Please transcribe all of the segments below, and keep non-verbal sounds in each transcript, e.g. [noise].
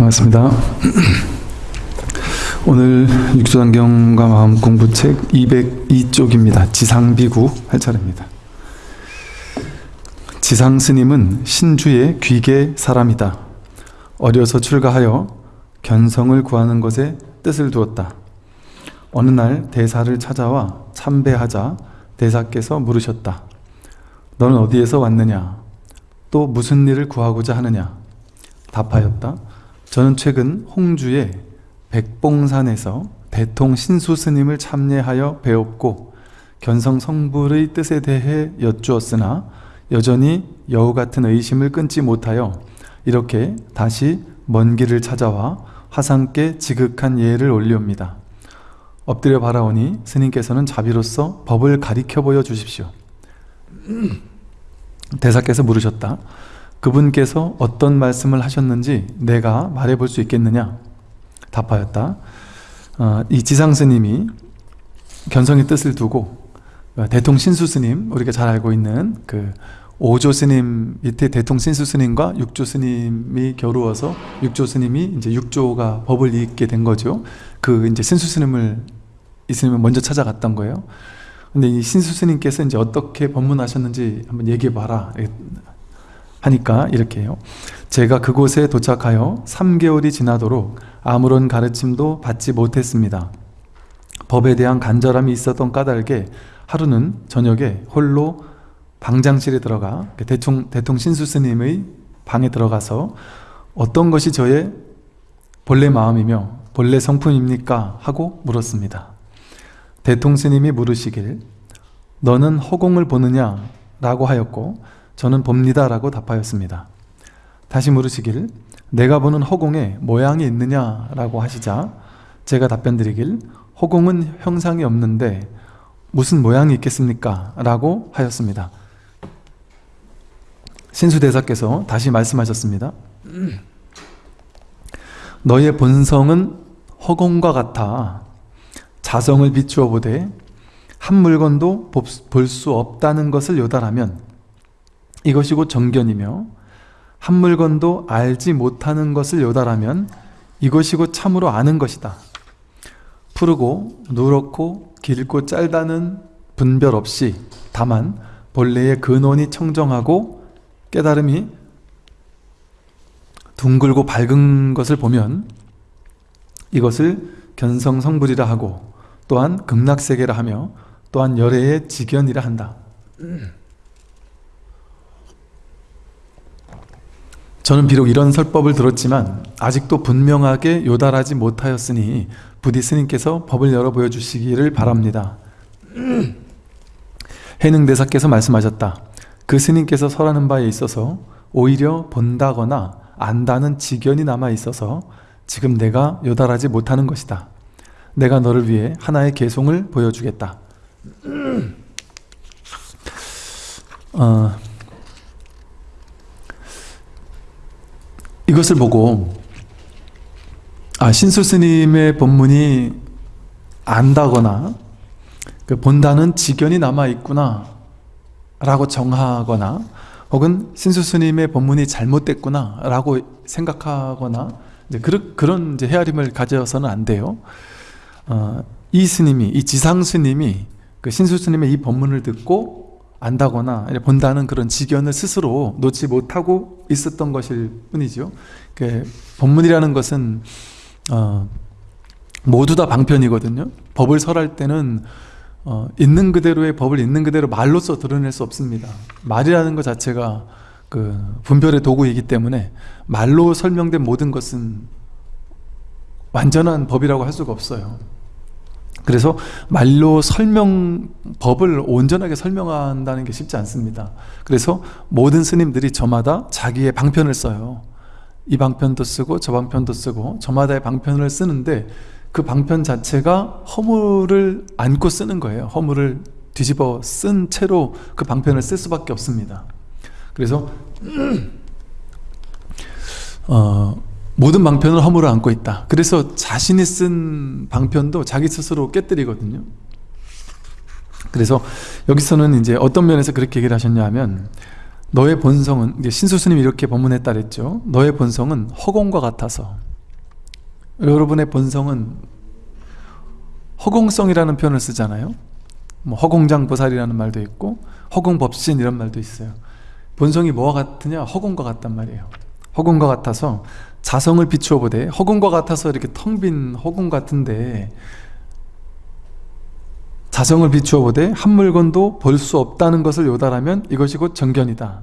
반갑습니다. 오늘 육조단경과 마음 공부책 202쪽입니다. 지상비구 할 차례입니다. 지상스님은 신주의 귀계 사람이다. 어려서 출가하여 견성을 구하는 것에 뜻을 두었다. 어느 날 대사를 찾아와 참배하자 대사께서 물으셨다. 너는 어디에서 왔느냐? 또 무슨 일을 구하고자 하느냐? 답하였다. 저는 최근 홍주의 백봉산에서 대통 신수 스님을 참례하여 배웠고 견성 성불의 뜻에 대해 여쭈었으나 여전히 여우 같은 의심을 끊지 못하여 이렇게 다시 먼 길을 찾아와 화상께 지극한 예를 올리옵니다. 엎드려 바라오니 스님께서는 자비로서 법을 가리켜 보여 주십시오. 대사께서 물으셨다. 그분께서 어떤 말씀을 하셨는지 내가 말해 볼 수 있겠느냐? 답하였다. 어, 이 지상스님이 견성의 뜻을 두고 대통 신수 스님 우리가 잘 알고 있는 그 5조 스님 밑에 대통 신수 스님과 6조 스님이 겨루어서 6조 스님이 이제 6조가 법을 잇게 된 거죠. 그 이제 신수 스님을 이 스님을 먼저 찾아갔던 거예요. 근데 이 신수 스님께서 이제 어떻게 법문하셨는지 한번 얘기해 봐라. 하니까 이렇게 해요. 제가 그곳에 도착하여 3개월이 지나도록 아무런 가르침도 받지 못했습니다. 법에 대한 간절함이 있었던 까닭에 하루는 저녁에 홀로 방장실에 들어가 대통, 대통 신수 스님의 방에 들어가서 어떤 것이 저의 본래 마음이며 본래 성품입니까? 하고 물었습니다. 대통 스님이 물으시길 너는 허공을 보느냐? 라고 하였고 저는 봅니다 라고 답하였습니다. 다시 물으시길 내가 보는 허공에 모양이 있느냐 라고 하시자 제가 답변 드리길 허공은 형상이 없는데 무슨 모양이 있겠습니까? 라고 하였습니다. 신수대사께서 다시 말씀하셨습니다. 너의 본성은 허공과 같아 자성을 비추어 보되 한 물건도 볼 수 없다는 것을 요달하면 이것이 곧 정견이며 한 물건도 알지 못하는 것을 요달하면 이것이 곧 참으로 아는 것이다. 푸르고 누렇고 길고 짧다는 분별 없이 다만 본래의 근원이 청정하고 깨달음이 둥글고 밝은 것을 보면 이것을 견성성불이라 하고 또한 극락세계라 하며 또한 열애의 직견이라 한다. 저는 비록 이런 설법을 들었지만 아직도 분명하게 요달하지 못하였으니 부디 스님께서 법을 열어 보여주시기를 바랍니다. [clears throat] 해능대사께서 말씀하셨다. 그 스님께서 설하는 바에 있어서 오히려 본다거나 안다는 지견이 남아 있어서 지금 내가 요달하지 못하는 것이다. 내가 너를 위해 하나의 개송을 보여주겠다. [clears throat] 어, 이것을 보고 아 신수 스님의 본문이 안다거나 그 본다는 지견이 남아 있구나 라고 정하거나 혹은 신수 스님의 본문이 잘못됐구나 라고 생각하거나 이제 그런, 그런 이제 헤아림을 가져서는 안 돼요. 어, 이 스님이 이 지상 스님이 그 신수 스님의 이 본문을 듣고 안다거나 본다는 그런 지견을 스스로 놓지 못하고 있었던 것일 뿐이죠. 그 본문이라는 것은 어, 모두 다 방편이거든요. 법을 설할 때는 어, 있는 그대로의 법을 있는 그대로 말로써 드러낼 수 없습니다. 말이라는 것 자체가 그 분별의 도구이기 때문에 말로 설명된 모든 것은 완전한 법이라고 할 수가 없어요. 그래서 말로 설명, 법을 온전하게 설명한다는 게 쉽지 않습니다. 그래서 모든 스님들이 저마다 자기의 방편을 써요. 이 방편도 쓰고 저 방편도 쓰고 저마다의 방편을 쓰는데 그 방편 자체가 허물을 안고 쓰는 거예요. 허물을 뒤집어 쓴 채로 그 방편을 쓸 수밖에 없습니다. 그래서 [clears throat] 어, 모든 방편을 허물을 안고 있다. 그래서 자신이 쓴 방편도 자기 스스로 깨뜨리거든요. 그래서 여기서는 이제 어떤 면에서 그렇게 얘기를 하셨냐 하면 너의 본성은 신수스님이 이렇게 법문했다 그랬죠. 너의 본성은 허공과 같아서 여러분의 본성은 허공성이라는 표현을 쓰잖아요 뭐 허공장보살이라는 말도 있고 허공법신 이런 말도 있어요 본성이 뭐와 같으냐 허공과 같단 말이에요 허공과 같아서 자성을 비추어 보되 허공과 같아서 이렇게 텅 빈 허공 같은데 자성을 비추어 보되 한 물건도 볼 수 없다는 것을 요달하면 이것이 곧 정견이다.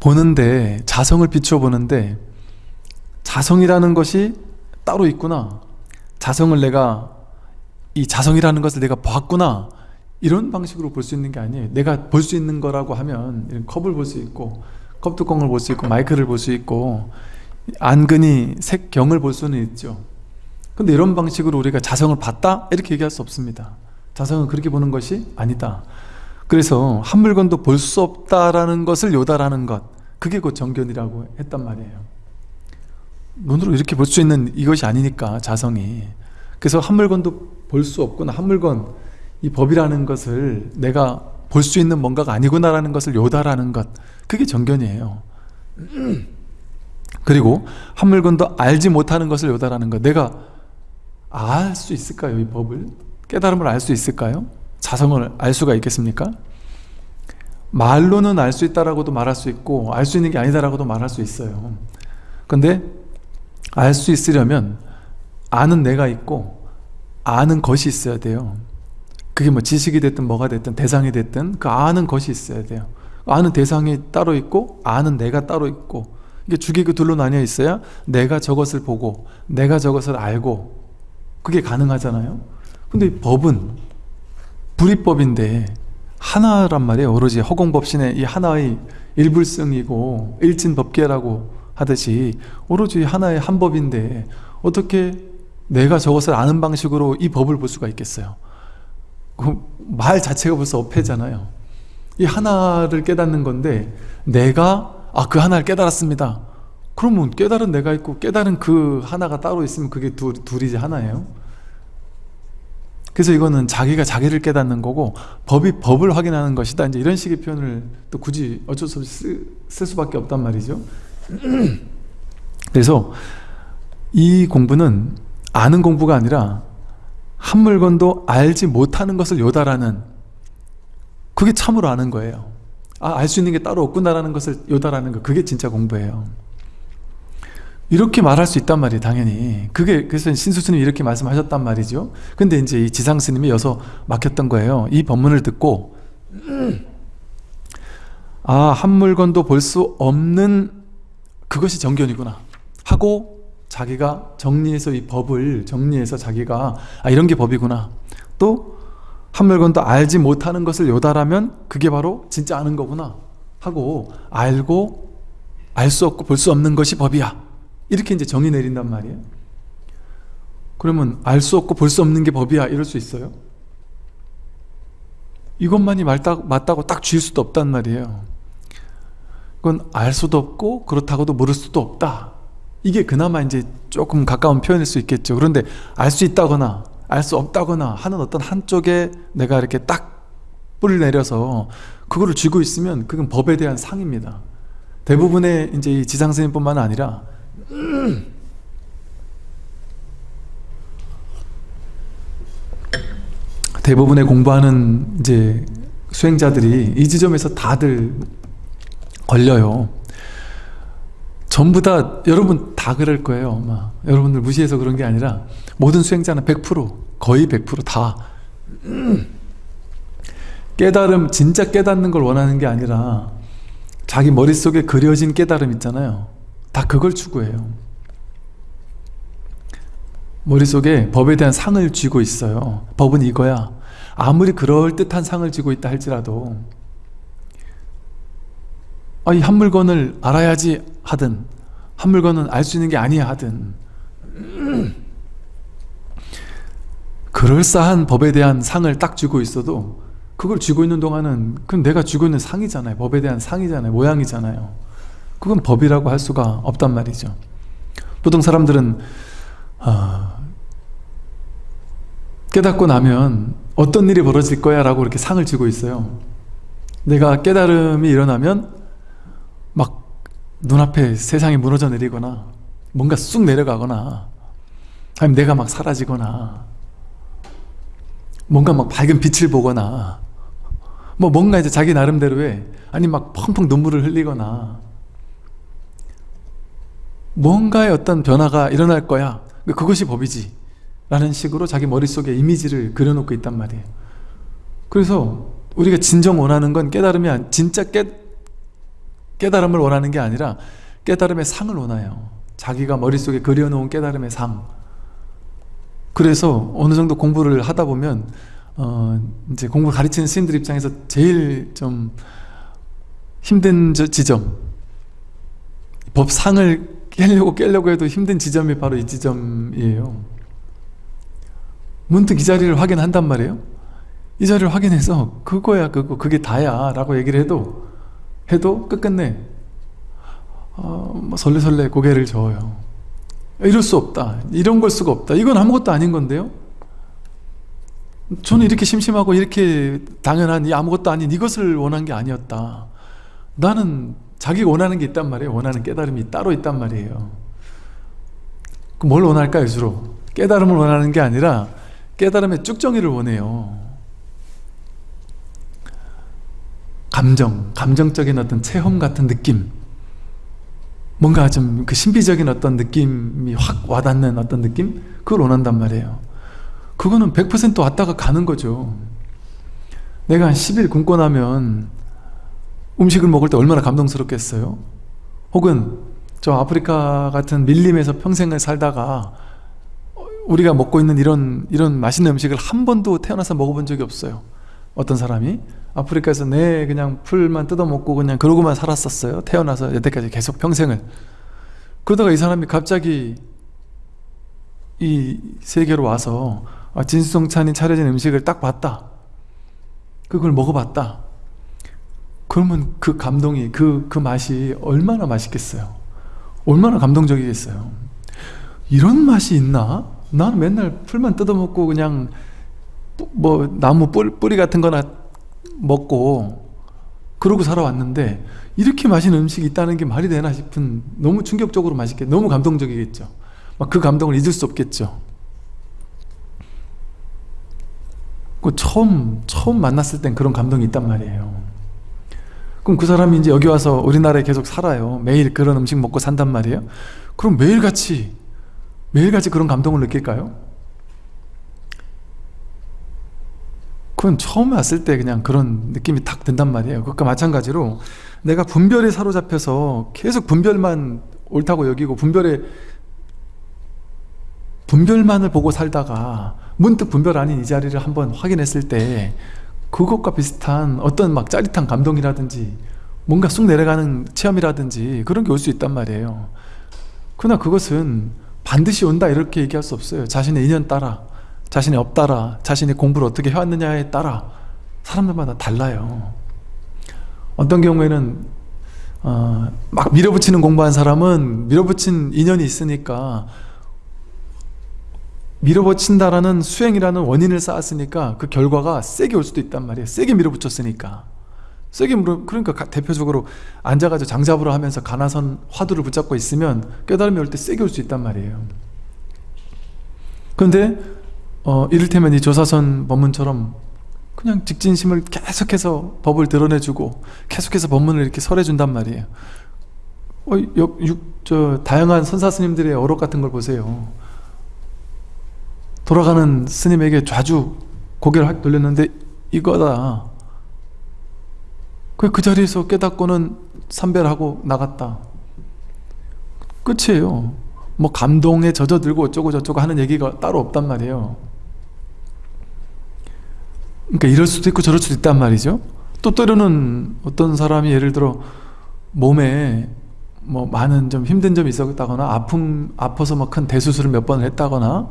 보는데 자성을 비추어 보는데 자성이라는 것이 따로 있구나. 자성을 내가 이 자성이라는 것을 내가 봤구나 이런 방식으로 볼 수 있는 게 아니에요. 내가 볼 수 있는 거라고 하면 이런 컵을 볼 수 있고 컵뚜껑을 볼 수 있고 마이크를 볼 수 있고 안근이 색경을 볼 수는 있죠. 근데 이런 방식으로 우리가 자성을 봤다? 이렇게 얘기할 수 없습니다. 자성은 그렇게 보는 것이 아니다. 그래서 한 물건도 볼 수 없다라는 것을 요달하는 것 그게 곧 정견이라고 했단 말이에요. 눈으로 이렇게 볼 수 있는 이것이 아니니까 자성이. 그래서 한 물건도 볼 수 없구나 한 물건 이 법이라는 것을 내가 볼 수 있는 뭔가가 아니구나라는 것을 요달하는 것 그게 정견이에요 그리고 한 물건도 알지 못하는 것을 요달하는 것 내가 알 수 있을까요 이 법을? 깨달음을 알 수 있을까요? 자성을 알 수가 있겠습니까? 말로는 알 수 있다라고도 말할 수 있고 알 수 있는 게 아니다라고도 말할 수 있어요 근데 알 수 있으려면 아는 내가 있고 아는 것이 있어야 돼요 그게 뭐 지식이 됐든 뭐가 됐든 대상이 됐든 그 아는 것이 있어야 돼요. 아는 대상이 따로 있고 아는 내가 따로 있고 이게 주기그 둘로 나뉘어 있어야 내가 저것을 보고 내가 저것을 알고 그게 가능하잖아요. 근데 법은 불이법인데 하나란 말이에요. 오로지 허공법신의 이 하나의 일불성이고 일진법계라고 하듯이 오로지 하나의 한 법인데 어떻게 내가 저것을 아는 방식으로 이 법을 볼 수가 있겠어요 그 말 자체가 벌써 어폐잖아요. 이 하나를 깨닫는 건데 내가 아 그 하나를 깨달았습니다. 그러면 깨달은 내가 있고 깨달은 그 하나가 따로 있으면 그게 둘, 둘이지 하나예요. 그래서 이거는 자기가 자기를 깨닫는 거고 법이 법을 확인하는 것이다. 이제 이런 식의 표현을 또 굳이 어쩔 수 없이 쓸, 쓸 수밖에 없단 말이죠. [clears throat] 그래서 이 공부는 아는 공부가 아니라 한 물건도 알지 못하는 것을 요달하는 그게 참으로 아는 거예요. 아, 알 수 있는 게 따로 없구나라는 것을 요달하는 거 그게 진짜 공부예요. 이렇게 말할 수 있단 말이에요 당연히. 그게 그래서 신수스님이 이렇게 말씀하셨단 말이죠. 근데 이제 이 지상스님이 여서 막혔던 거예요. 이 법문을 듣고 아한 물건도 볼 수 없는 그것이 정견이구나 하고 자기가 정리해서 이 법을 정리해서 자기가 아 이런 게 법이구나. 또 한 물건도 알지 못하는 것을 요달하면 그게 바로 진짜 아는 거구나 하고 알고 알 수 없고 볼 수 없는 것이 법이야. 이렇게 이제 정의 내린단 말이에요. 그러면 알 수 없고 볼 수 없는 게 법이야. 이럴 수 있어요? 이것만이 맞다, 맞다고 딱 쥐을 수도 없단 말이에요. 그건 알 수도 없고 그렇다고도 모를 수도 없다 이게 그나마 이제 조금 가까운 표현일 수 있겠죠 그런데 알 수 있다거나 알 수 없다거나 하는 어떤 한쪽에 내가 이렇게 딱 뿌리를 내려서 그거를 쥐고 있으면 그건 법에 대한 상입니다 대부분의 이제 이 지상스님뿐만 아니라 대부분의 공부하는 이제 수행자들이 이 지점에서 다들 걸려요. 전부 다 여러분 다 그럴 거예요. 아마. 여러분들 무시해서 그런 게 아니라 모든 수행자는 100% 거의 100%다 깨달음 진짜 깨닫는 걸 원하는 게 아니라 자기 머릿속에 그려진 깨달음 있잖아요. 다 그걸 추구해요 머릿속에 법에 대한 상을 쥐고 있어요 법은 이거야 아무리 그럴듯한 상을 쥐고 있다 할지라도 아, 이 한 물건을 알아야지 하든 한 물건은 알 수 있는 게 아니야 하든. 그럴싸한 법에 대한 상을 딱 쥐고 있어도 그걸 쥐고 있는 동안은 그건 내가 쥐고 있는 상이잖아요. 법에 대한 상이잖아요. 모양이잖아요. 그건 법이라고 할 수가 없단 말이죠. 보통 사람들은 어, 깨닫고 나면 어떤 일이 벌어질 거야 라고 이렇게 상을 쥐고 있어요. 내가 깨달음이 일어나면 막 눈앞에 세상이 무너져 내리거나 뭔가 쑥 내려가거나 아니면 내가 막 사라지거나 뭔가 막 밝은 빛을 보거나 뭐 뭔가 이제 자기 나름대로의 아니 막 펑펑 눈물을 흘리거나 뭔가의 어떤 변화가 일어날 거야. 그것이 법이지. 라는 식으로 자기 머릿속에 이미지를 그려놓고 있단 말이에요. 그래서 우리가 진정 원하는 건 아니 진짜 깨, 깨달음을 원하는 게 아니라 깨달음의 상을 원해요. 자기가 머릿속에 그려놓은 깨달음의 상 그래서 어느 정도 공부를 하다 보면 어 이제 공부 가르치는 스님들 입장에서 제일 좀 힘든 지점 법상을 깨려고 깨려고 해도 힘든 지점이 바로 이 지점이에요. 문득 이 자리를 확인한단 말이에요. 이 자리를 확인해서 그거야 그거 그게 다야 라고 얘기를 해도 해도 끝끝내 어, 뭐 설레설레 고개를 저어요. 이럴 수 없다. 이런 걸 수가 없다. 이건 아무것도 아닌 건데요. 저는 이렇게 심심하고 이렇게 당연한 이 아무것도 아닌 이것을 원한 게 아니었다. 나는 자기가 원하는 게 있단 말이에요. 원하는 깨달음이 따로 있단 말이에요. 뭘 원할까요 주로? 깨달음을 원하는 게 아니라 깨달음의 쭉정이를 원해요 감정, 감정적인 어떤 체험 같은 느낌 뭔가 좀 그 신비적인 어떤 느낌이 확 와닿는 어떤 느낌? 그걸 원한단 말이에요 그거는 100% 왔다가 가는 거죠 내가 한 10일 굶고 나면 음식을 먹을 때 얼마나 감동스럽겠어요? 혹은 저 아프리카 같은 밀림에서 평생을 살다가 우리가 먹고 있는 이런 이런 맛있는 음식을 한 번도 태어나서 먹어본 적이 없어요 어떤 사람이? 아프리카에서 내 그냥 풀만 뜯어먹고 그냥 그러고만 살았었어요. 태어나서 여태까지 계속 평생을. 그러다가 이 사람이 갑자기 이 세계로 와서 아, 진수성찬이 차려진 음식을 딱 봤다. 그걸 먹어봤다. 그러면 그 감동이 그, 그 맛이 얼마나 맛있겠어요? 얼마나 감동적이겠어요? 이런 맛이 있나? 나는 맨날 풀만 뜯어먹고 그냥 뭐 나무 뿌리 같은 거나 먹고 그러고 살아왔는데 이렇게 맛있는 음식이 있다는 게 말이 되나 싶은 너무 충격적으로 맛있게 너무 감동적이겠죠. 막 그 감동을 잊을 수 없겠죠. 그 처음 처음 만났을 땐 그런 감동이 있단 말이에요. 그럼 그 사람이 이제 여기 와서 우리나라에 계속 살아요. 매일 그런 음식 먹고 산단 말이에요. 그럼 매일같이 매일같이 그런 감동을 느낄까요? 그건 처음 왔을 때 그냥 그런 느낌이 탁 든단 말이에요. 그것과 마찬가지로 내가 분별에 사로잡혀서 계속 분별만 옳다고 여기고 분별에 분별만을 보고 살다가 문득 분별 아닌 이 자리를 한번 확인했을 때 그것과 비슷한 어떤 막 짜릿한 감동이라든지 뭔가 쑥 내려가는 체험이라든지 그런 게 올 수 있단 말이에요. 그러나 그것은 반드시 온다 이렇게 얘기할 수 없어요. 자신의 인연 따라 자신의 업 따라 자신의 공부를 어떻게 해왔느냐에 따라 사람들마다 달라요. 어떤 경우에는 어, 막 밀어붙이는 공부한 사람은 밀어붙인 인연이 있으니까 밀어붙인다라는 수행이라는 원인을 쌓았으니까 그 결과가 세게 올 수도 있단 말이에요. 세게 밀어붙였으니까. 세게 물어 그러니까 대표적으로 앉아가지고 장잡으로 하면서 가나선 화두를 붙잡고 있으면 깨달음이 올 때 세게 올 수 있단 말이에요. 그런데 어, 이를테면 이 조사선 법문처럼 그냥 직진심을 계속해서 법을 드러내주고 계속해서 법문을 이렇게 설해준단 말이에요. 어, 여, 육, 저, 다양한 선사 스님들의 어록 같은 걸 보세요. 돌아가는 스님에게 좌주 고개를 확 돌렸는데 이거다. 그 자리에서 깨닫고는 삼별하고 나갔다. 끝이에요. 뭐 감동에 젖어들고 어쩌고 저쩌고 하는 얘기가 따로 없단 말이에요 그러니까 이럴 수도 있고 저럴 수도 있단 말이죠. 또 때로는 어떤 사람이 예를 들어 몸에 뭐 많은 좀 힘든 점이 있었다거나 아픔 아파서 막 큰 대수술을 몇 번을 했다거나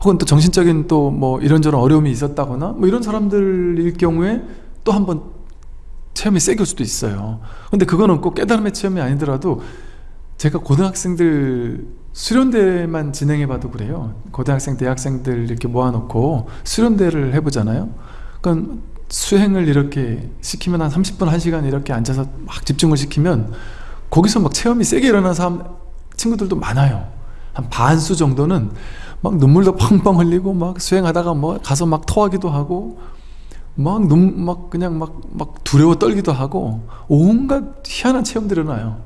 혹은 또 정신적인 또 뭐 이런저런 어려움이 있었다거나 뭐 이런 사람들일 경우에 또 한번 체험이 올 수도 있어요. 근데 그거는 꼭 깨달음의 체험이 아니더라도 제가 고등학생들 수련대만 진행해 봐도 그래요. 고등학생 대학생들 이렇게 모아놓고 수련대를 해보잖아요. 그러니까 수행을 이렇게 시키면 한 30분 1시간 이렇게 앉아서 막 집중을 시키면 거기서 막 체험이 세게 일어나는 사람 친구들도 많아요. 한 반수 정도는 막 눈물도 펑펑 흘리고 막 수행하다가 뭐 가서 막 토하기도 하고 막 눈 막 그냥 막 막 두려워 떨기도 하고 온갖 희한한 체험들이 일어나요.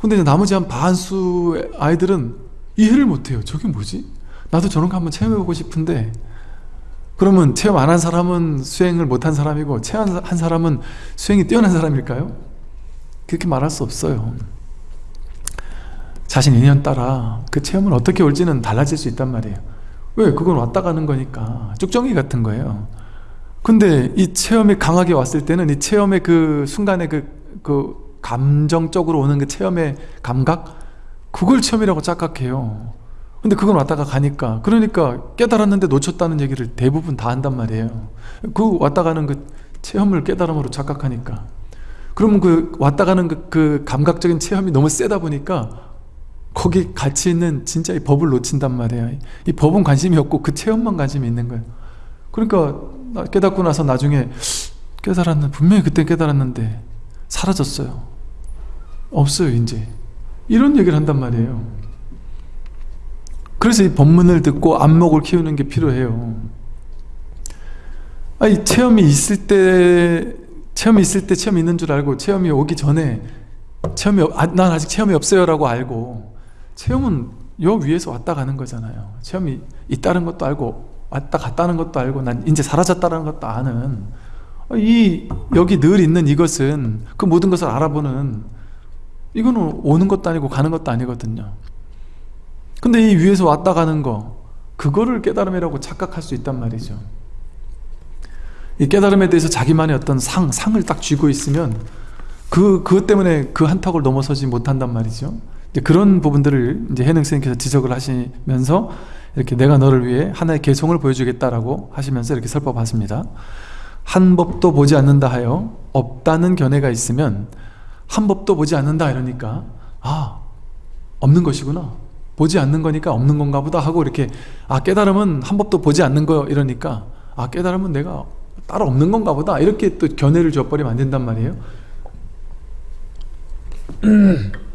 근데 이제 나머지 한 반수 아이들은 이해를 못해요 저게 뭐지? 나도 저런 거 한번 체험해보고 싶은데 그러면 체험 안 한 사람은 수행을 못한 사람이고 체험한 사람은 수행이 뛰어난 사람일까요? 그렇게 말할 수 없어요 자신 인연 따라 그 체험은 어떻게 올지는 달라질 수 있단 말이에요 왜? 그건 왔다 가는 거니까 쭉정이 같은 거예요 근데 이 체험이 강하게 왔을 때는 이 체험의 그 순간의 그, 그 감정적으로 오는 그 체험의 감각 그걸 체험이라고 착각해요. 근데 그건 왔다가 가니까 그러니까 깨달았는데 놓쳤다는 얘기를 대부분 다 한단 말이에요. 그 왔다 가는 그 체험을 깨달음으로 착각하니까. 그러면 그 왔다 가는 그, 그 감각적인 체험이 너무 세다 보니까 거기 같이 있는 진짜 이 법을 놓친단 말이에요. 이 법은 관심이 없고 그 체험만 관심이 있는 거예요. 그러니까 깨닫고 나서 나중에 깨달았는 분명히 그때 깨달았는데 사라졌어요. 없어요 이제 이런 얘기를 한단 말이에요. 그래서 이 법문을 듣고 안목을 키우는 게 필요해요. 아니 체험이 있을 때 체험이 있을 때 체험이 있는 줄 알고 체험이 오기 전에 체험이 아, 난 아직 체험이 없어요 라고 알고 체험은 요 위에서 왔다 가는 거잖아요. 체험이 있다는 것도 알고 왔다 갔다는 것도 알고 난 이제 사라졌다는 것도 아는. 이 여기 늘 있는 이것은 그 모든 것을 알아보는 이거는 오는 것도 아니고 가는 것도 아니거든요. 근데 이 위에서 왔다 가는 거 그거를 깨달음이라고 착각할 수 있단 말이죠. 이 깨달음에 대해서 자기만의 어떤 상, 상을 딱 쥐고 있으면 그, 그것 때문에 그 한턱을 넘어서지 못한단 말이죠. 그런 부분들을 이제 해능 선생님께서 지적을 하시면서 이렇게 내가 너를 위해 하나의 개성을 보여주겠다라고 하시면서 이렇게 설법하십니다. 한 법도 보지 않는다 하여 없다는 견해가 있으면 한 법도 보지 않는다 이러니까 아 없는 것이구나. 보지 않는 거니까 없는 건가 보다 하고 이렇게 아 깨달음은 한 법도 보지 않는 거 이러니까 아 깨달음은 내가 따로 없는 건가 보다. 이렇게 또 견해를 줘버리면 안 된단 말이에요. [clears throat]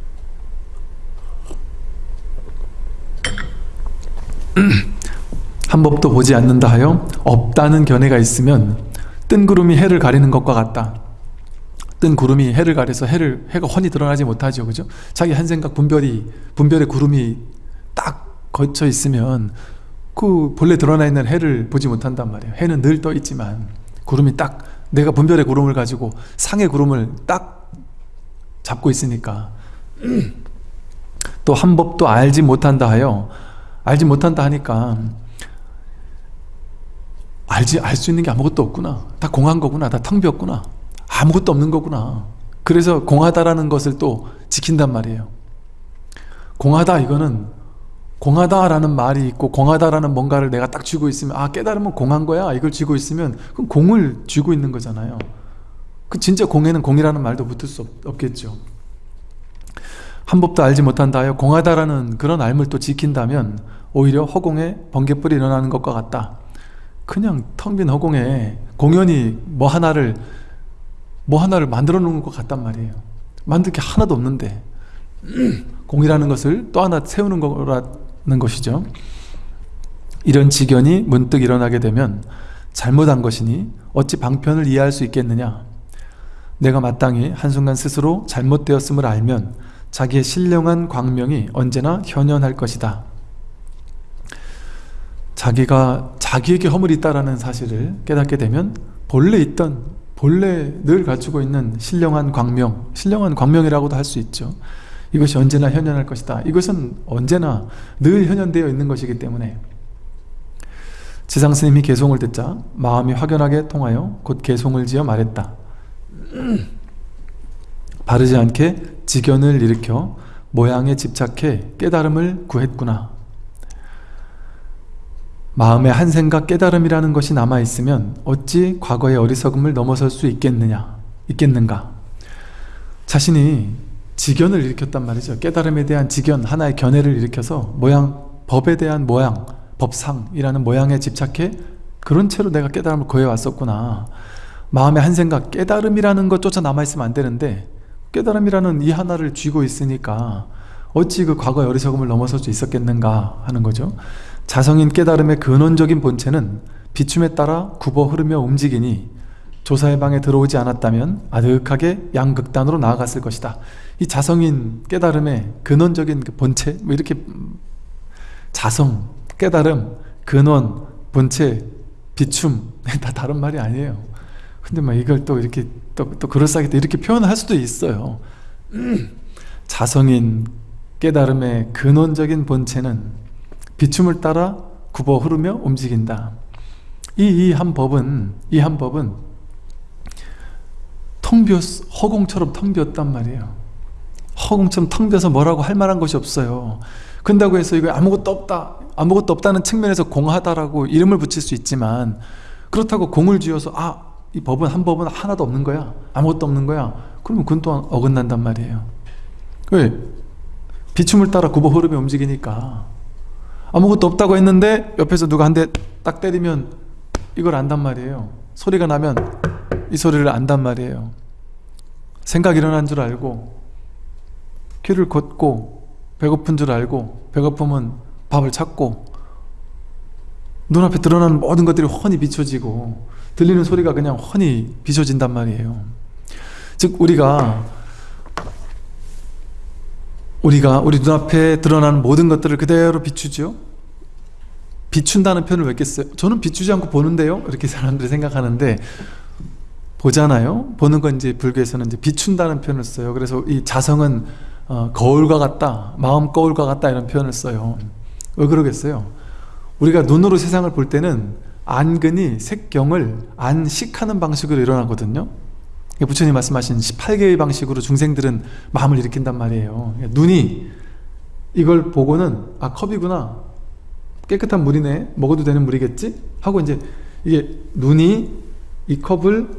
한 법도 보지 않는다 하여 없다는 견해가 있으면 뜬 구름이 해를 가리는 것과 같다 뜬 구름이 해를 가려서 해를 해가 훤히 드러나지 못하죠. 그죠? 자기 한 생각 분별이 분별의 구름이 딱 거쳐 있으면 그 본래 드러나 있는 해를 보지 못한단 말이에요. 해는 늘 떠 있지만 구름이 딱 내가 분별의 구름을 가지고 상의 구름을 딱 잡고 있으니까 또 한 법도 알지 못한다 하여 알지 못한다 하니까 알지 알 수 있는 게 아무것도 없구나. 다 공한 거구나. 다 텅 비었구나 아무것도 없는 거구나. 그래서 공하다라는 것을 또 지킨단 말이에요. 공하다 이거는 공하다라는 말이 있고 공하다라는 뭔가를 내가 딱 쥐고 있으면 아 깨달으면 공한 거야. 이걸 쥐고 있으면 그럼 공을 쥐고 있는 거잖아요. 그 진짜 공에는 공이라는 말도 붙을 수 없, 겠죠. 한 법도 알지 못한다 하여 공하다라는 그런 알을 또 지킨다면 오히려 허공에 번개불이 일어나는 것과 같다. 그냥 텅 빈 허공에 공연히 뭐 하나를 뭐 하나를 만들어 놓은 것 같단 말이에요. 만들 게 하나도 없는데 [clears throat] 공이라는 것을 또 하나 세우는 거라는 것이죠. 이런 지견이 문득 일어나게 되면 잘못한 것이니 어찌 방편을 이해할 수 있겠느냐? 내가 마땅히 한순간 스스로 잘못되었음을 알면 자기의 신령한 광명이 언제나 현현할 것이다. 자기가 자기에게 허물이 있다라는 사실을 깨닫게 되면 본래 있던 본래 늘 갖추고 있는 신령한 광명, 신령한 광명이라고도 할 수 있죠. 이것이 언제나 현현할 것이다. 이것은 언제나 늘 현현되어 있는 것이기 때문에 지상스님이 개송을 듣자 마음이 확연하게 통하여 곧 개송을 지어 말했다. 바르지 않게 직연을 일으켜 모양에 집착해 깨달음을 구했구나. 마음에 한 생각 깨달음이라는 것이 남아있으면 어찌 과거의 어리석음을 넘어설 수 있겠느냐, 있겠는가? 자신이 직연을 일으켰단 말이죠. 깨달음에 대한 직연, 하나의 견해를 일으켜서 모양, 법에 대한 모양, 법상이라는 모양에 집착해 그런 채로 내가 깨달음을 구해왔었구나. 마음에 한 생각, 깨달음이라는 것조차 남아있으면 안 되는데 깨달음이라는 이 하나를 쥐고 있으니까 어찌 그 과거의 어리석음을 넘어설 수 있었겠는가 하는 거죠 자성인 깨달음의 근원적인 본체는 비춤에 따라 굽어 흐르며 움직이니 조사의 방에 들어오지 않았다면 아득하게 양극단으로 나아갔을 것이다. 이 자성인 깨달음의 근원적인 그 본체 뭐 이렇게 자성, 깨달음, 근원, 본체, 비춤 [laughs] 다 다른 말이 아니에요. 근데 막 이걸 또 이렇게 또, 또 그럴싸하게 또 이렇게 표현할 수도 있어요. [clears throat] 자성인 깨달음의 근원적인 본체는 비춤을 따라 굽어 흐르며 움직인다. 이 이 한 법은 이 한 법은 텅 비었 허공처럼 텅 비었단 말이에요. 허공처럼 텅 비어서 뭐라고 할 만한 것이 없어요. 근다고 해서 이거 아무것도 없다 아무것도 없다는 측면에서 공하다라고 이름을 붙일 수 있지만 그렇다고 공을 쥐어서 아 이 법은 한 법은 하나도 없는 거야 아무것도 없는 거야. 그러면 그건 또한 어긋난단 말이에요. 왜? 비춤을 따라 굽어 흐르며 움직이니까 아무것도 없다고 했는데 옆에서 누가 한 대 딱 때리면 이걸 안단 말이에요. 소리가 나면 이 소리를 안단 말이에요. 생각 일어난 줄 알고 귀를 걷고 배고픈 줄 알고 배고프면 밥을 찾고 눈앞에 드러나는 모든 것들이 훤히 비춰지고 들리는 소리가 그냥 훤히 비춰진단 말이에요. 즉 우리가 우리가 우리 눈앞에 드러나는 모든 것들을 그대로 비추죠 비춘다는 표현을 왜 겠어요? 저는 비추지 않고 보는데요? 이렇게 사람들이 생각하는데 보잖아요? 보는 건 이제 불교에서는 이제 비춘다는 표현을 써요 그래서 이 자성은 어, 거울과 같다 마음 거울과 같다 이런 표현을 써요 왜 그러겠어요? 우리가 눈으로 세상을 볼 때는 안근이 색경을 안식하는 방식으로 일어나거든요 부처님 말씀하신 18개의 방식으로 중생들은 마음을 일으킨단 말이에요. 눈이 이걸 보고는 아 컵이구나. 깨끗한 물이네. 먹어도 되는 물이겠지? 하고 이제 이게 눈이 이 컵을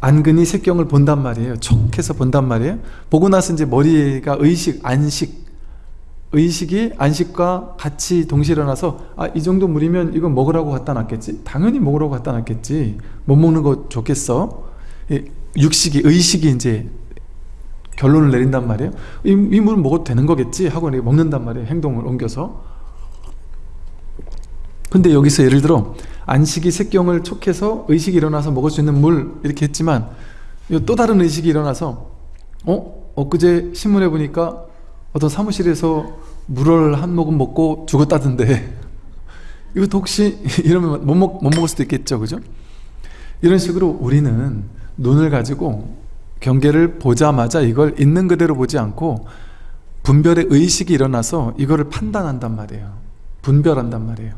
안근이 색경을 본단 말이에요. 촉해서 본단 말이에요. 보고 나서 이제 머리가 의식 안식. 의식이 안식과 같이 동시에 일어나서 아 이 정도 물이면 이거 먹으라고 갖다 놨겠지? 당연히 먹으라고 갖다 놨겠지. 못 먹는 거 좋겠어 육식이 의식이 이제 결론을 내린단 말이에요 이, 이 물은 먹어도 되는 거겠지 하고 먹는단 말이에요 행동을 옮겨서 근데 여기서 예를 들어 안식이 색경을 촉해서 의식이 일어나서 먹을 수 있는 물 이렇게 했지만 또 다른 의식이 일어나서 어? 엊그제 신문에 보니까 어떤 사무실에서 물을 한 모금 먹고 죽었다던데 [laughs] 이것도 혹시 [laughs] 이러면 못, 먹, 못 먹을 수도 있겠죠 그죠? 이런 식으로 우리는 눈을 가지고 경계를 보자마자 이걸 있는 그대로 보지 않고 분별의 의식이 일어나서 이거를 판단한단 말이에요. 분별한단 말이에요.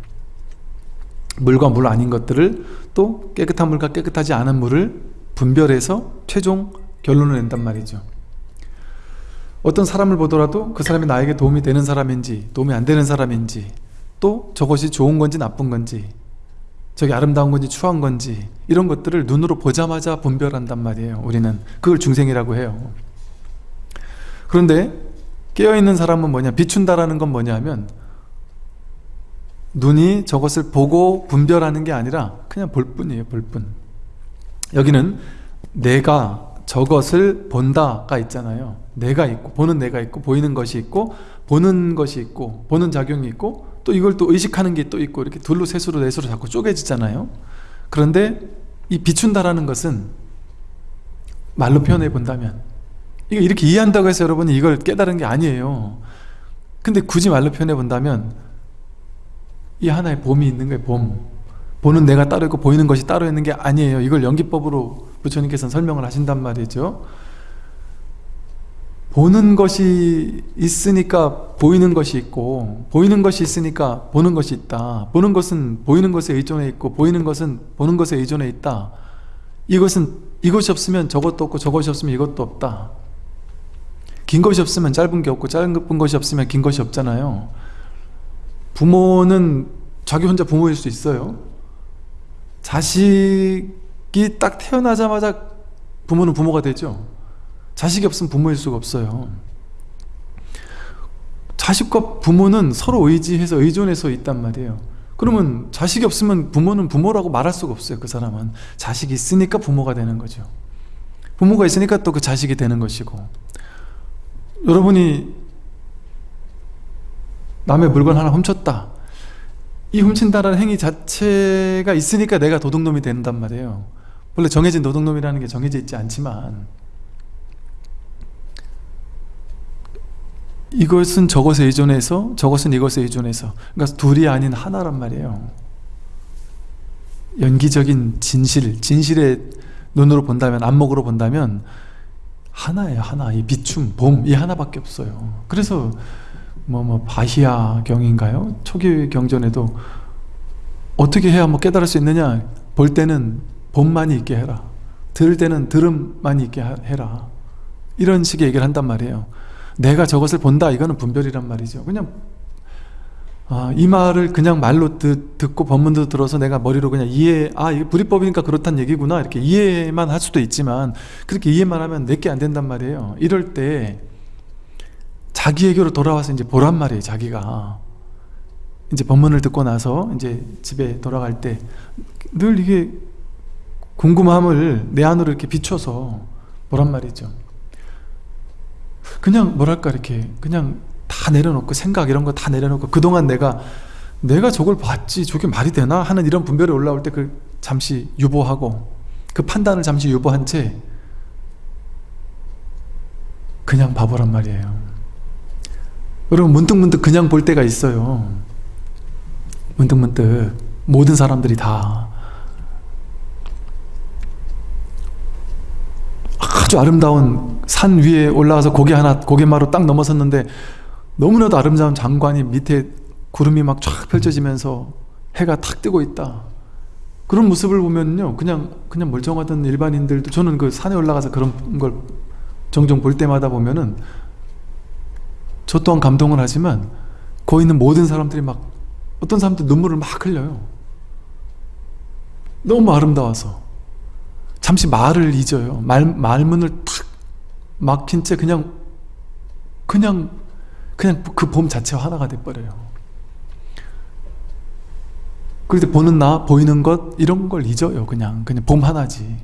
물과 물 아닌 것들을 또 깨끗한 물과 깨끗하지 않은 물을 분별해서 최종 결론을 낸단 말이죠. 어떤 사람을 보더라도 그 사람이 나에게 도움이 되는 사람인지 도움이 안 되는 사람인지 또 저것이 좋은 건지 나쁜 건지 저게 아름다운 건지 추한 건지 이런 것들을 눈으로 보자마자 분별한단 말이에요 우리는. 그걸 중생이라고 해요. 그런데 깨어있는 사람은 뭐냐? 비춘다라는 건 뭐냐 하면 눈이 저것을 보고 분별하는 게 아니라 그냥 볼 뿐이에요 볼 뿐. 여기는 내가 저것을 본다가 있잖아요. 내가 있고 보는 내가 있고 보이는 것이 있고 보는 것이 있고 보는 작용이 있고 또 이걸 또 의식하는 게 또 있고 이렇게 둘로 셋으로 넷으로 자꾸 쪼개지잖아요. 그런데 이 비춘다라는 것은 말로 표현해 본다면 이거 이렇게 이해한다고 해서 여러분이 이걸 깨달은 게 아니에요. 근데 굳이 말로 표현해 본다면 이 하나의 봄이 있는 거예요 봄. 보는 내가 따로 있고 보이는 것이 따로 있는 게 아니에요. 이걸 연기법으로 부처님께서는 설명을 하신단 말이죠 보는 것이 있으니까 보이는 것이 있고 보이는 것이 있으니까 보는 것이 있다. 보는 것은 보이는 것에 의존해 있고 보이는 것은 보는 것에 의존해 있다. 이것은 이것이 없으면 저것도 없고 저것이 없으면 이것도 없다. 긴 것이 없으면 짧은 게 없고 짧은 것이 없으면 긴 것이 없잖아요. 부모는 자기 혼자 부모일 수 있어요. 자식이 딱 태어나자마자 부모는 부모가 되죠 자식이 없으면 부모일 수가 없어요. 자식과 부모는 서로 의지해서 의존해서 있단 말이에요. 그러면 자식이 없으면 부모는 부모라고 말할 수가 없어요 그 사람은. 자식이 있으니까 부모가 되는 거죠. 부모가 있으니까 또 그 자식이 되는 것이고. 여러분이 남의 물건 하나 훔쳤다. 이 훔친다라는 행위 자체가 있으니까 내가 도둑놈이 된단 말이에요. 원래 정해진 도둑놈이라는 게 정해져 있지 않지만 이것은 저것에 의존해서 저것은 이것에 의존해서. 그러니까 둘이 아닌 하나란 말이에요. 연기적인 진실 진실의 눈으로 본다면 안목으로 본다면 하나예요 하나. 이 비춤 봄 이 하나밖에 없어요. 그래서 뭐뭐 바히야 경인가요? 초기 경전에도 어떻게 해야 뭐 깨달을 수 있느냐? 볼 때는 봄만이 있게 해라. 들을 때는 들음만이 있게 해라. 이런 식의 얘기를 한단 말이에요 내가 저것을 본다. 이거는 분별이란 말이죠. 그냥 아, 이 말을 그냥 말로 듣, 듣고 법문도 들어서 내가 머리로 그냥 이해 아 이게 불이법이니까 그렇단 얘기구나. 이렇게 이해만 할 수도 있지만 그렇게 이해만 하면 내게 안 된단 말이에요. 이럴 때 자기에게로 돌아와서 이제 보란 말이에요 자기가. 이제 법문을 듣고 나서 이제 집에 돌아갈 때 늘 이게 궁금함을 내 안으로 이렇게 비춰서 보란 말이죠 그냥 뭐랄까 이렇게 그냥 다 내려놓고 생각 이런 거 다 내려놓고 그동안 내가 내가 저걸 봤지 저게 말이 되나? 하는 이런 분별이 올라올 때 그 잠시 유보하고 그 판단을 잠시 유보한 채 그냥 바보란 말이에요. 여러분 문득문득 그냥 볼 때가 있어요. 문득문득 모든 사람들이 다 아주 아름다운 산 위에 올라가서 고개 하나 고개마루 딱 넘어섰는데 너무나도 아름다운 장관이 밑에 구름이 막 쫙 펼쳐지면서 해가 탁 뜨고 있다. 그런 모습을 보면요. 그냥 그냥 멀쩡하던 일반인들도 저는 그 산에 올라가서 그런 걸 종종 볼 때마다 보면은 저 또한 감동을 하지만 거기 있는 모든 사람들이 막 어떤 사람들 눈물을 막 흘려요. 너무 아름다워서 잠시 말을 잊어요. 말, 말문을 탁 막힌 채 그냥 그냥 그냥 그 봄 자체와 하나가 돼버려요. 때 보는 나, 보이는 것 이런 걸 잊어요 그냥. 그냥 봄 하나지.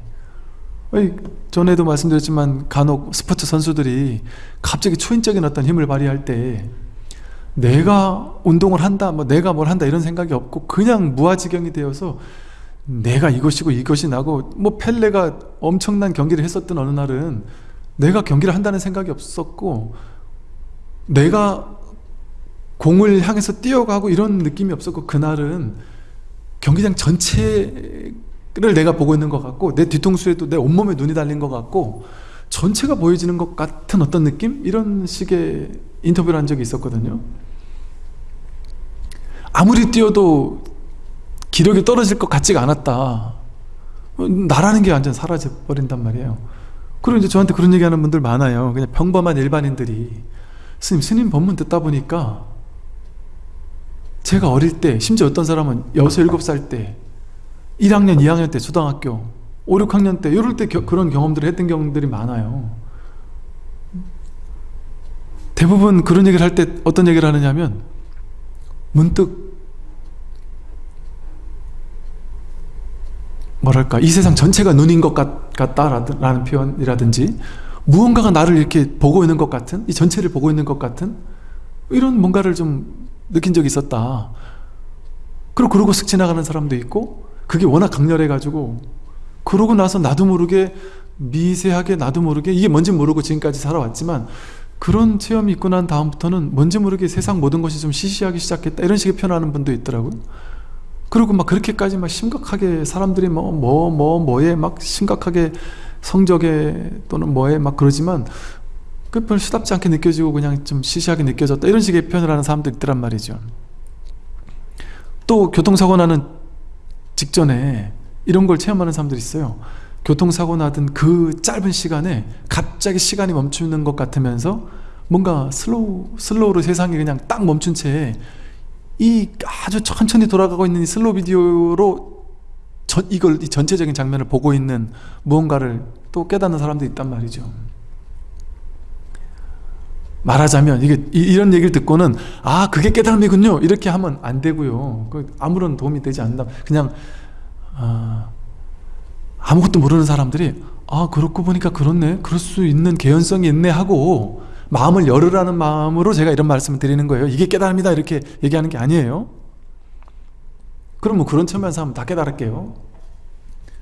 전에도 말씀드렸지만 간혹 스포츠 선수들이 갑자기 초인적인 어떤 힘을 발휘할 때 내가 운동을 한다, 뭐 내가 뭘 한다 이런 생각이 없고 그냥 무아지경이 되어서 내가 이것이고 이것이 나고 뭐 펠레가 엄청난 경기를 했었던 어느 날은 내가 경기를 한다는 생각이 없었고 내가 공을 향해서 뛰어가고 이런 느낌이 없었고 그날은 경기장 전체를 내가 보고 있는 것 같고 내 뒤통수에도 내 온몸에 눈이 달린 것 같고 전체가 보여지는 것 같은 어떤 느낌? 이런 식의 인터뷰를 한 적이 있었거든요 아무리 뛰어도 기력이 떨어질 것 같지가 않았다. 나라는 게 완전 사라져 버린단 말이에요. 그리고 이제 저한테 그런 얘기하는 분들 많아요. 그냥 평범한 일반인들이. 스님, 스님 법문 듣다 보니까 제가 어릴 때 심지어 어떤 사람은 6, 7살 때 1학년, 2학년 때 초등학교 5, 6학년 때 이럴 때 겨, 그런 경험들을 했던 경험들이 많아요. 대부분 그런 얘기를 할 때 어떤 얘기를 하느냐면 문득 뭐랄까 이 세상 전체가 눈인 것 같, 다라는 표현이라든지 무언가가 나를 이렇게 보고 있는 것 같은 이 전체를 보고 있는 것 같은 이런 뭔가를 좀 느낀 적이 있었다. 그리고 그러고 슥 지나가는 사람도 있고 그게 워낙 강렬해 가지고 그러고 나서 나도 모르게 미세하게 나도 모르게 이게 뭔지 모르고 지금까지 살아왔지만 그런 체험이 있고 난 다음부터는 뭔지 모르게 세상 모든 것이 좀 시시하기 시작했다. 이런 식의 표현하는 분도 있더라고요 그리고 막 그렇게까지 막 심각하게 사람들이 뭐 뭐 뭐 뭐, 에막 심각하게 성적에 또는 뭐에 막 그러지만 그 별스럽지 않게 느껴지고 그냥 좀 시시하게 느껴졌다. 이런 식의 표현을 하는 사람도 있더란 말이죠. 또 교통사고 나는 직전에 이런 걸 체험하는 사람들이 있어요. 교통사고 나던 그 짧은 시간에 갑자기 시간이 멈추는 것 같으면서 뭔가 slow, slow로 세상이 그냥 딱 멈춘 채 이 아주 천천히 돌아가고 있는 이 slow 비디오로 전, 이걸 이 전체적인 장면을 보고 있는 무언가를 또 깨닫는 사람도 있단 말이죠. 말하자면 이게 이 런 얘기를 듣고는 아 그게 깨달음이군요. 이렇게 하면 안 되고요. 그 아무런 도움이 되지 않는다. 그냥 아, 아무것도 모르는 사람들이 아 그렇고 보니까 그렇네. 그럴 수 있는 개연성이 있네 하고 마음을 열으라는 마음으로 제가 이런 말씀을 드리는 거예요. 이게 깨달음이다 이렇게 얘기하는 게 아니에요. 그럼 뭐 그런 측면에서 하면 다 깨달을게요.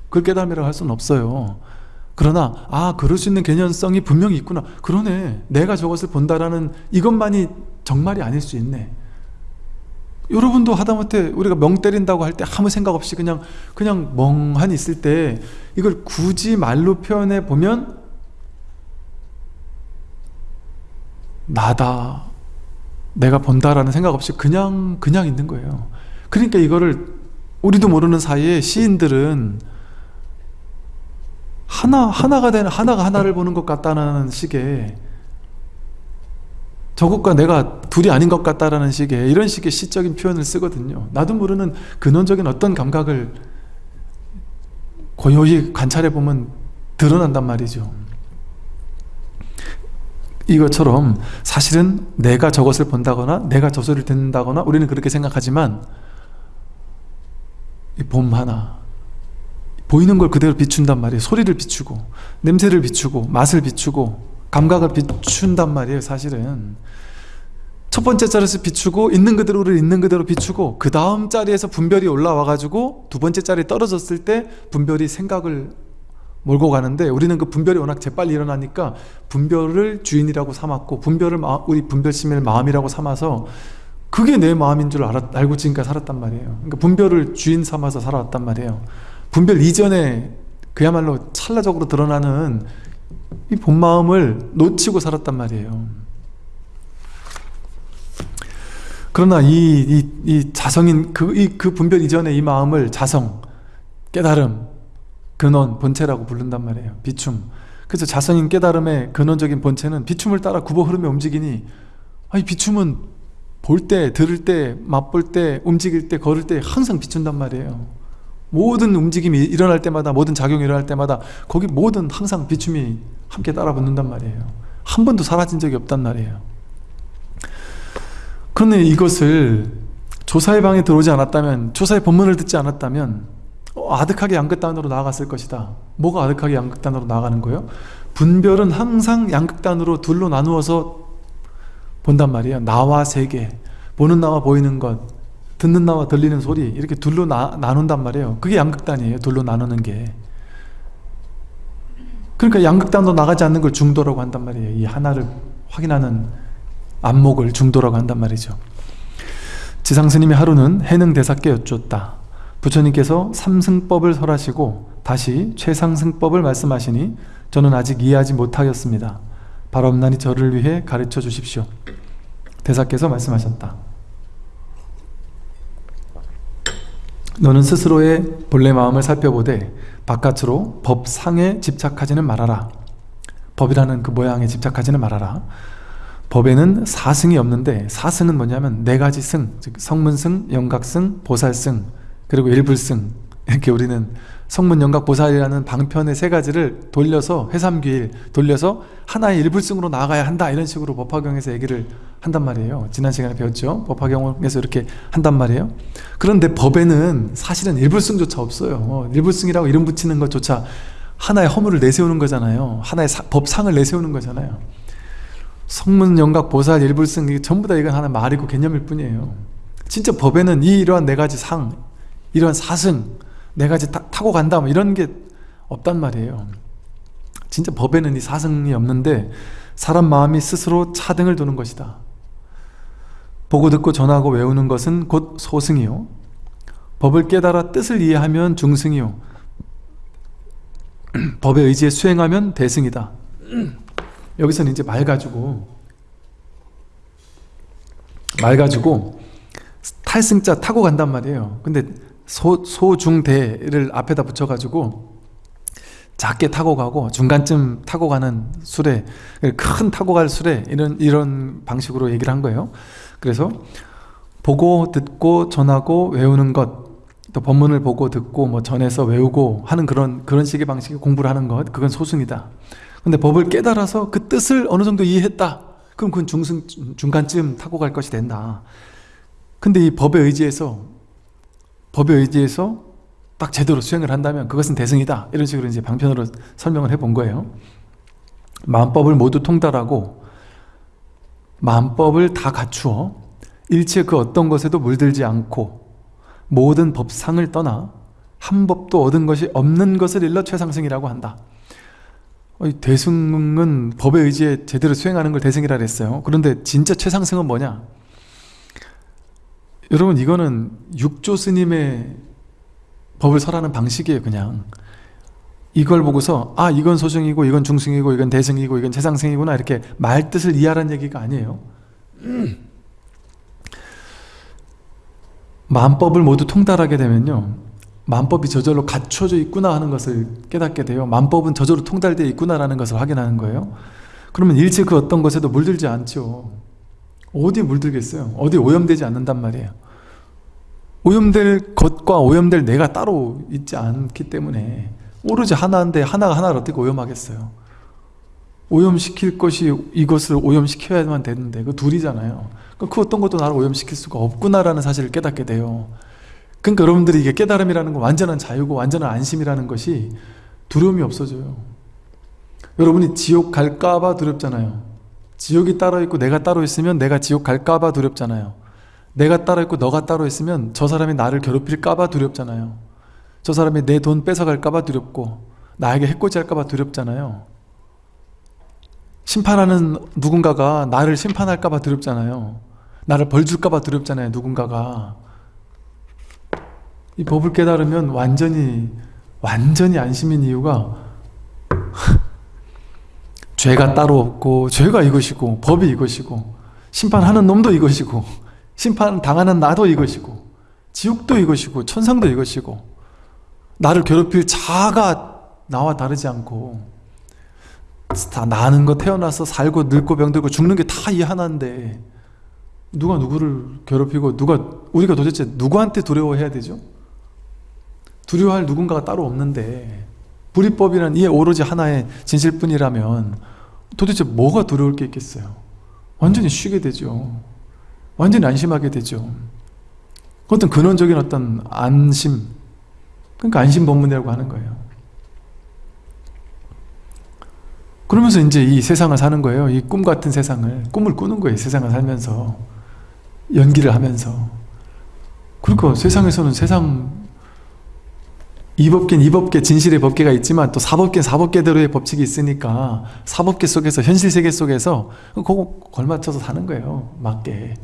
그걸 깨달음이라고 할 수는 없어요. 그러나 아 그럴 수 있는 개연성이 분명히 있구나. 그러네. 내가 저것을 본다라는 이것만이 정말이 아닐 수 있네. 여러분도 하다못해 우리가 멍 때린다고 할 때 아무 생각 없이 그냥 그냥 멍하니 있을 때 이걸 굳이 말로 표현해 보면 나다 내가 본다라는 생각 없이 그냥 그냥 있는 거예요. 그러니까 이거를 우리도 모르는 사이에 시인들은 하나 하나가 되는 하나가 하나를 보는 것 같다는 식의 저것과 내가 둘이 아닌 것 같다라는 식의 이런 식의 시적인 표현을 쓰거든요. 나도 모르는 근원적인 어떤 감각을 고요히 관찰해 보면 드러난단 말이죠 이것처럼 사실은 내가 저것을 본다거나 내가 저 소리를 듣는다거나 우리는 그렇게 생각하지만 이봄 하나 보이는 걸 그대로 비춘단 말이에요. 소리를 비추고 냄새를 비추고 맛을 비추고 감각을 비춘단 말이에요 사실은. 첫 번째 자리에서 비추고 있는 그대로를 있는 그대로 비추고 그 다음 자리에서 분별이 올라와 가지고 두 번째 자리에 떨어졌을 때 분별이 생각을 몰고 가는데 우리는 그 분별이 워낙 재빨리 일어나니까 분별을 주인이라고 삼았고 분별을 마, 우리 분별심을 마음이라고 삼아서 그게 내 마음인 줄 알았, 알고 지금까지 살았단 말이에요. 그러니까 분별을 주인 삼아서 살아왔단 말이에요. 분별 이전에 그야말로 찰나적으로 드러나는 이 본마음을 놓치고 살았단 말이에요. 그러나 이, 이, 이 자성인 그, 이, 그 분별 이전에 이 마음을 자성, 깨달음, 근원, 본체라고 부른단 말이에요. 비춤. 그래서 자성인 깨달음의 근원적인 본체는 비춤을 따라 굽어 흐르며 움직이니 아니 비춤은 볼 때, 들을 때, 맛볼 때, 움직일 때, 걸을 때 항상 비춘단 말이에요. 모든 움직임이 일어날 때마다 모든 작용이 일어날 때마다 거기 모든 항상 비춤이 함께 따라 붙는단 말이에요. 한 번도 사라진 적이 없단 말이에요. 그런데 이것을 조사의 방에 들어오지 않았다면 조사의 본문을 듣지 않았다면 어, 아득하게 양극단으로 나아갔을 것이다. 뭐가 아득하게 양극단으로 나아가는 거예요? 분별은 항상 양극단으로 둘로 나누어서 본단 말이에요. 나와 세계 보는 나와 보이는 것 듣는 나와 들리는 소리 이렇게 둘로 나, 나눈단 말이에요. 그게 양극단이에요 둘로 나누는 게. 그러니까 양극단으로 나가지 않는 걸 중도라고 한단 말이에요. 이 하나를 확인하는 안목을 중도라고 한단 말이죠. 지상스님이 하루는 해능 대사께 여쭈었다 부처님께서 삼승법을 설하시고 다시 최상승법을 말씀하시니 저는 아직 이해하지 못하였습니다. 바람나니 저를 위해 가르쳐 주십시오. 대사께서 말씀하셨다. 너는 스스로의 본래 마음을 살펴보되 바깥으로 법상에 집착하지는 말아라. 법이라는 그 모양에 집착하지는 말아라. 법에는 사승이 없는데 사승은 뭐냐면 네 가지 승, 즉 성문승, 영각승, 보살승, 그리고 일불승. 이렇게 우리는 성문, 영각, 보살이라는 방편의 세 가지를 돌려서 회삼귀일 돌려서 하나의 일불승으로 나아가야 한다 이런 식으로 법화경에서 얘기를 한단 말이에요. 지난 시간에 배웠죠? 법화경에서 이렇게 한단 말이에요. 그런데 법에는 사실은 일불승조차 없어요. 어, 일불승이라고 이름 붙이는 것조차 하나의 허물을 내세우는 거잖아요. 하나의 사, 법상을 내세우는 거잖아요. 성문, 영각, 보살, 일불승 전부 다 이건 하나 말이고 개념일 뿐이에요. 진짜 법에는 이 이러한 네 가지 상 이러한 사승 네 가지 타, 타고 간다 뭐 이런 게 없단 말이에요. 진짜 법에는 이 사승이 없는데 사람 마음이 스스로 차등을 두는 것이다. 보고 듣고 전하고 외우는 것은 곧 소승이요. 법을 깨달아 뜻을 이해하면 중승이요. [clears throat] 법에 의지해 수행하면 대승이다. [clears throat] 여기서는 이제 말 가지고 말 가지고 탈승자 타고 간단 말이에요. 근데 소, 소중대를 앞에다 붙여가지고 작게 타고 가고 중간쯤 타고 가는 수레 큰 타고 갈 수레 이런 이런 방식으로 얘기를 한 거예요. 그래서 보고 듣고 전하고 외우는 것 또 법문을 보고 듣고 뭐 전해서 외우고 하는 그런 그런 식의 방식의 공부를 하는 것 그건 소승이다. 근데 법을 깨달아서 그 뜻을 어느 정도 이해했다. 그럼 그건 중승 중간쯤 타고 갈 것이 된다. 근데 이 법에 의지해서 법에 의지해서 딱 제대로 수행을 한다면 그것은 대승이다. 이런 식으로 이제 방편으로 설명을 해 본 거예요. 만법을 모두 통달하고 만법을 다 갖추어 일체 그 어떤 것에도 물들지 않고 모든 법상을 떠나 한 법도 얻은 것이 없는 것을 일러 최상승이라고 한다. 어, 대승은 법에 의지해 제대로 수행하는 걸 대승이라 그랬어요. 그런데 진짜 최상승은 뭐냐 여러분 이거는 육조 스님의 법을 설하는 방식이에요 그냥. 이걸 보고서 아 이건 소승이고 이건 중승이고 이건 대승이고 이건 최상승이구나 이렇게 말뜻을 이해하라는 얘기가 아니에요. 만법을 모두 통달하게 되면요 만법이 저절로 갖춰져 있구나 하는 것을 깨닫게 돼요. 만법은 저절로 통달되어 있구나 라는 것을 확인하는 거예요. 그러면 일체 그 어떤 것에도 물들지 않죠 어디에 물들겠어요? 어디에 오염되지 않는단 말이에요. 오염될 것과 오염될 내가 따로 있지 않기 때문에 오로지 하나인데 하나가 하나를 어떻게 오염하겠어요? 오염시킬 것이 이것을 오염시켜야만 되는데 그 둘이잖아요. 그 어떤 것도 나를 오염시킬 수가 없구나라는 사실을 깨닫게 돼요. 그러니까 여러분들이 이게 깨달음이라는 건 완전한 자유고 완전한 안심이라는 것이 두려움이 없어져요. 여러분이 지옥 갈까봐 두렵잖아요 지옥이 따로 있고 내가 따로 있으면 내가 지옥 갈까봐 두렵잖아요. 내가 따로 있고 너가 따로 있으면 저 사람이 나를 괴롭힐까봐 두렵잖아요. 저 사람이 내 돈 뺏어갈까봐 두렵고 나에게 해코지할까봐 두렵잖아요. 심판하는 누군가가 나를 심판할까봐 두렵잖아요. 나를 벌줄까봐 두렵잖아요 누군가가. 이 법을 깨달으면 완전히 완전히 안심인 이유가 [laughs] 죄가 따로 없고 죄가 이것이고 법이 이것이고 심판하는 놈도 이것이고 심판 당하는 나도 이것이고 지옥도 이것이고 천상도 이것이고 나를 괴롭힐 자가 나와 다르지 않고 다 나는 거 태어나서 살고 늙고 병들고 죽는 게 다 이 하나인데 누가 누구를 괴롭히고 누가 우리가 도대체 누구한테 두려워해야 되죠? 두려워할 누군가가 따로 없는데 불이법이란 이 오로지 하나의 진실뿐이라면 도대체 뭐가 두려울 게 있겠어요? 완전히 쉬게 되죠. 완전히 안심하게 되죠. 어떤 근원적인 어떤 안심 그러니까 안심법문이라고 하는 거예요. 그러면서 이제 이 세상을 사는 거예요. 이 꿈 같은 세상을 꿈을 꾸는 거예요. 세상을 살면서 연기를 하면서 그러니까 세상에서는 세상 이법계는 이법계 진실의 법계가 있지만 또 사법계는 사법계대로의 법칙이 있으니까 사법계 속에서 현실 세계 속에서 그거 걸맞춰서 사는 거예요. 맞게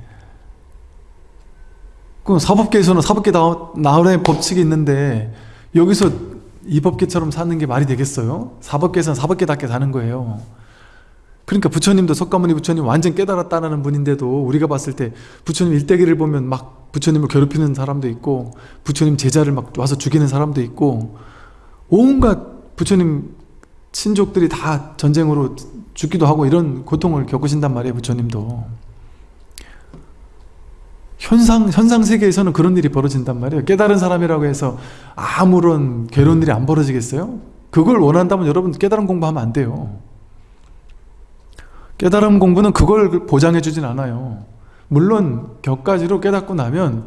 그 사법계에서는 사법계 나름의 법칙이 있는데 여기서 이법계처럼 사는 게 말이 되겠어요? 사법계에서는 사법계답게 사는 거예요. 그러니까 부처님도 석가모니 부처님 완전 깨달았다는 분인데도 우리가 봤을 때 부처님 일대기를 보면 막 부처님을 괴롭히는 사람도 있고 부처님 제자를 막 와서 죽이는 사람도 있고 온갖 부처님 친족들이 다 전쟁으로 죽기도 하고 이런 고통을 겪으신단 말이에요 부처님도 현상, 현상 세계에서는 그런 일이 벌어진단 말이에요. 깨달은 사람이라고 해서 아무런 괴로운 일이 안 벌어지겠어요? 그걸 원한다면 여러분 깨달음 공부하면 안 돼요. 깨달음 공부는 그걸 보장해 주진 않아요. 물론 격가지로 깨닫고 나면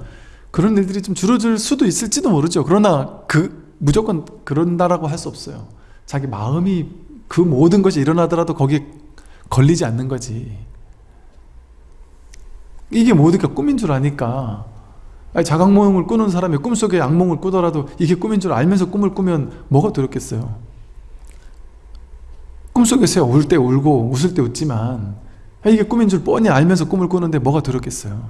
그런 일들이 좀 줄어들 수도 있을지도 모르죠. 그러나 그 무조건 그런다라고 할 수 없어요. 자기 마음이 그 모든 것이 일어나더라도 거기에 걸리지 않는 거지. 이게 모두가 꿈인 줄 아니까 자각몽을 꾸는 사람이 꿈속에 악몽을 꾸더라도 이게 꿈인 줄 알면서 꿈을 꾸면 뭐가 두렵겠어요 꿈속에서 울때 울고 웃을 때 웃지만 이게 꿈인 줄 뻔히 알면서 꿈을 꾸는데 뭐가 두렵겠어요?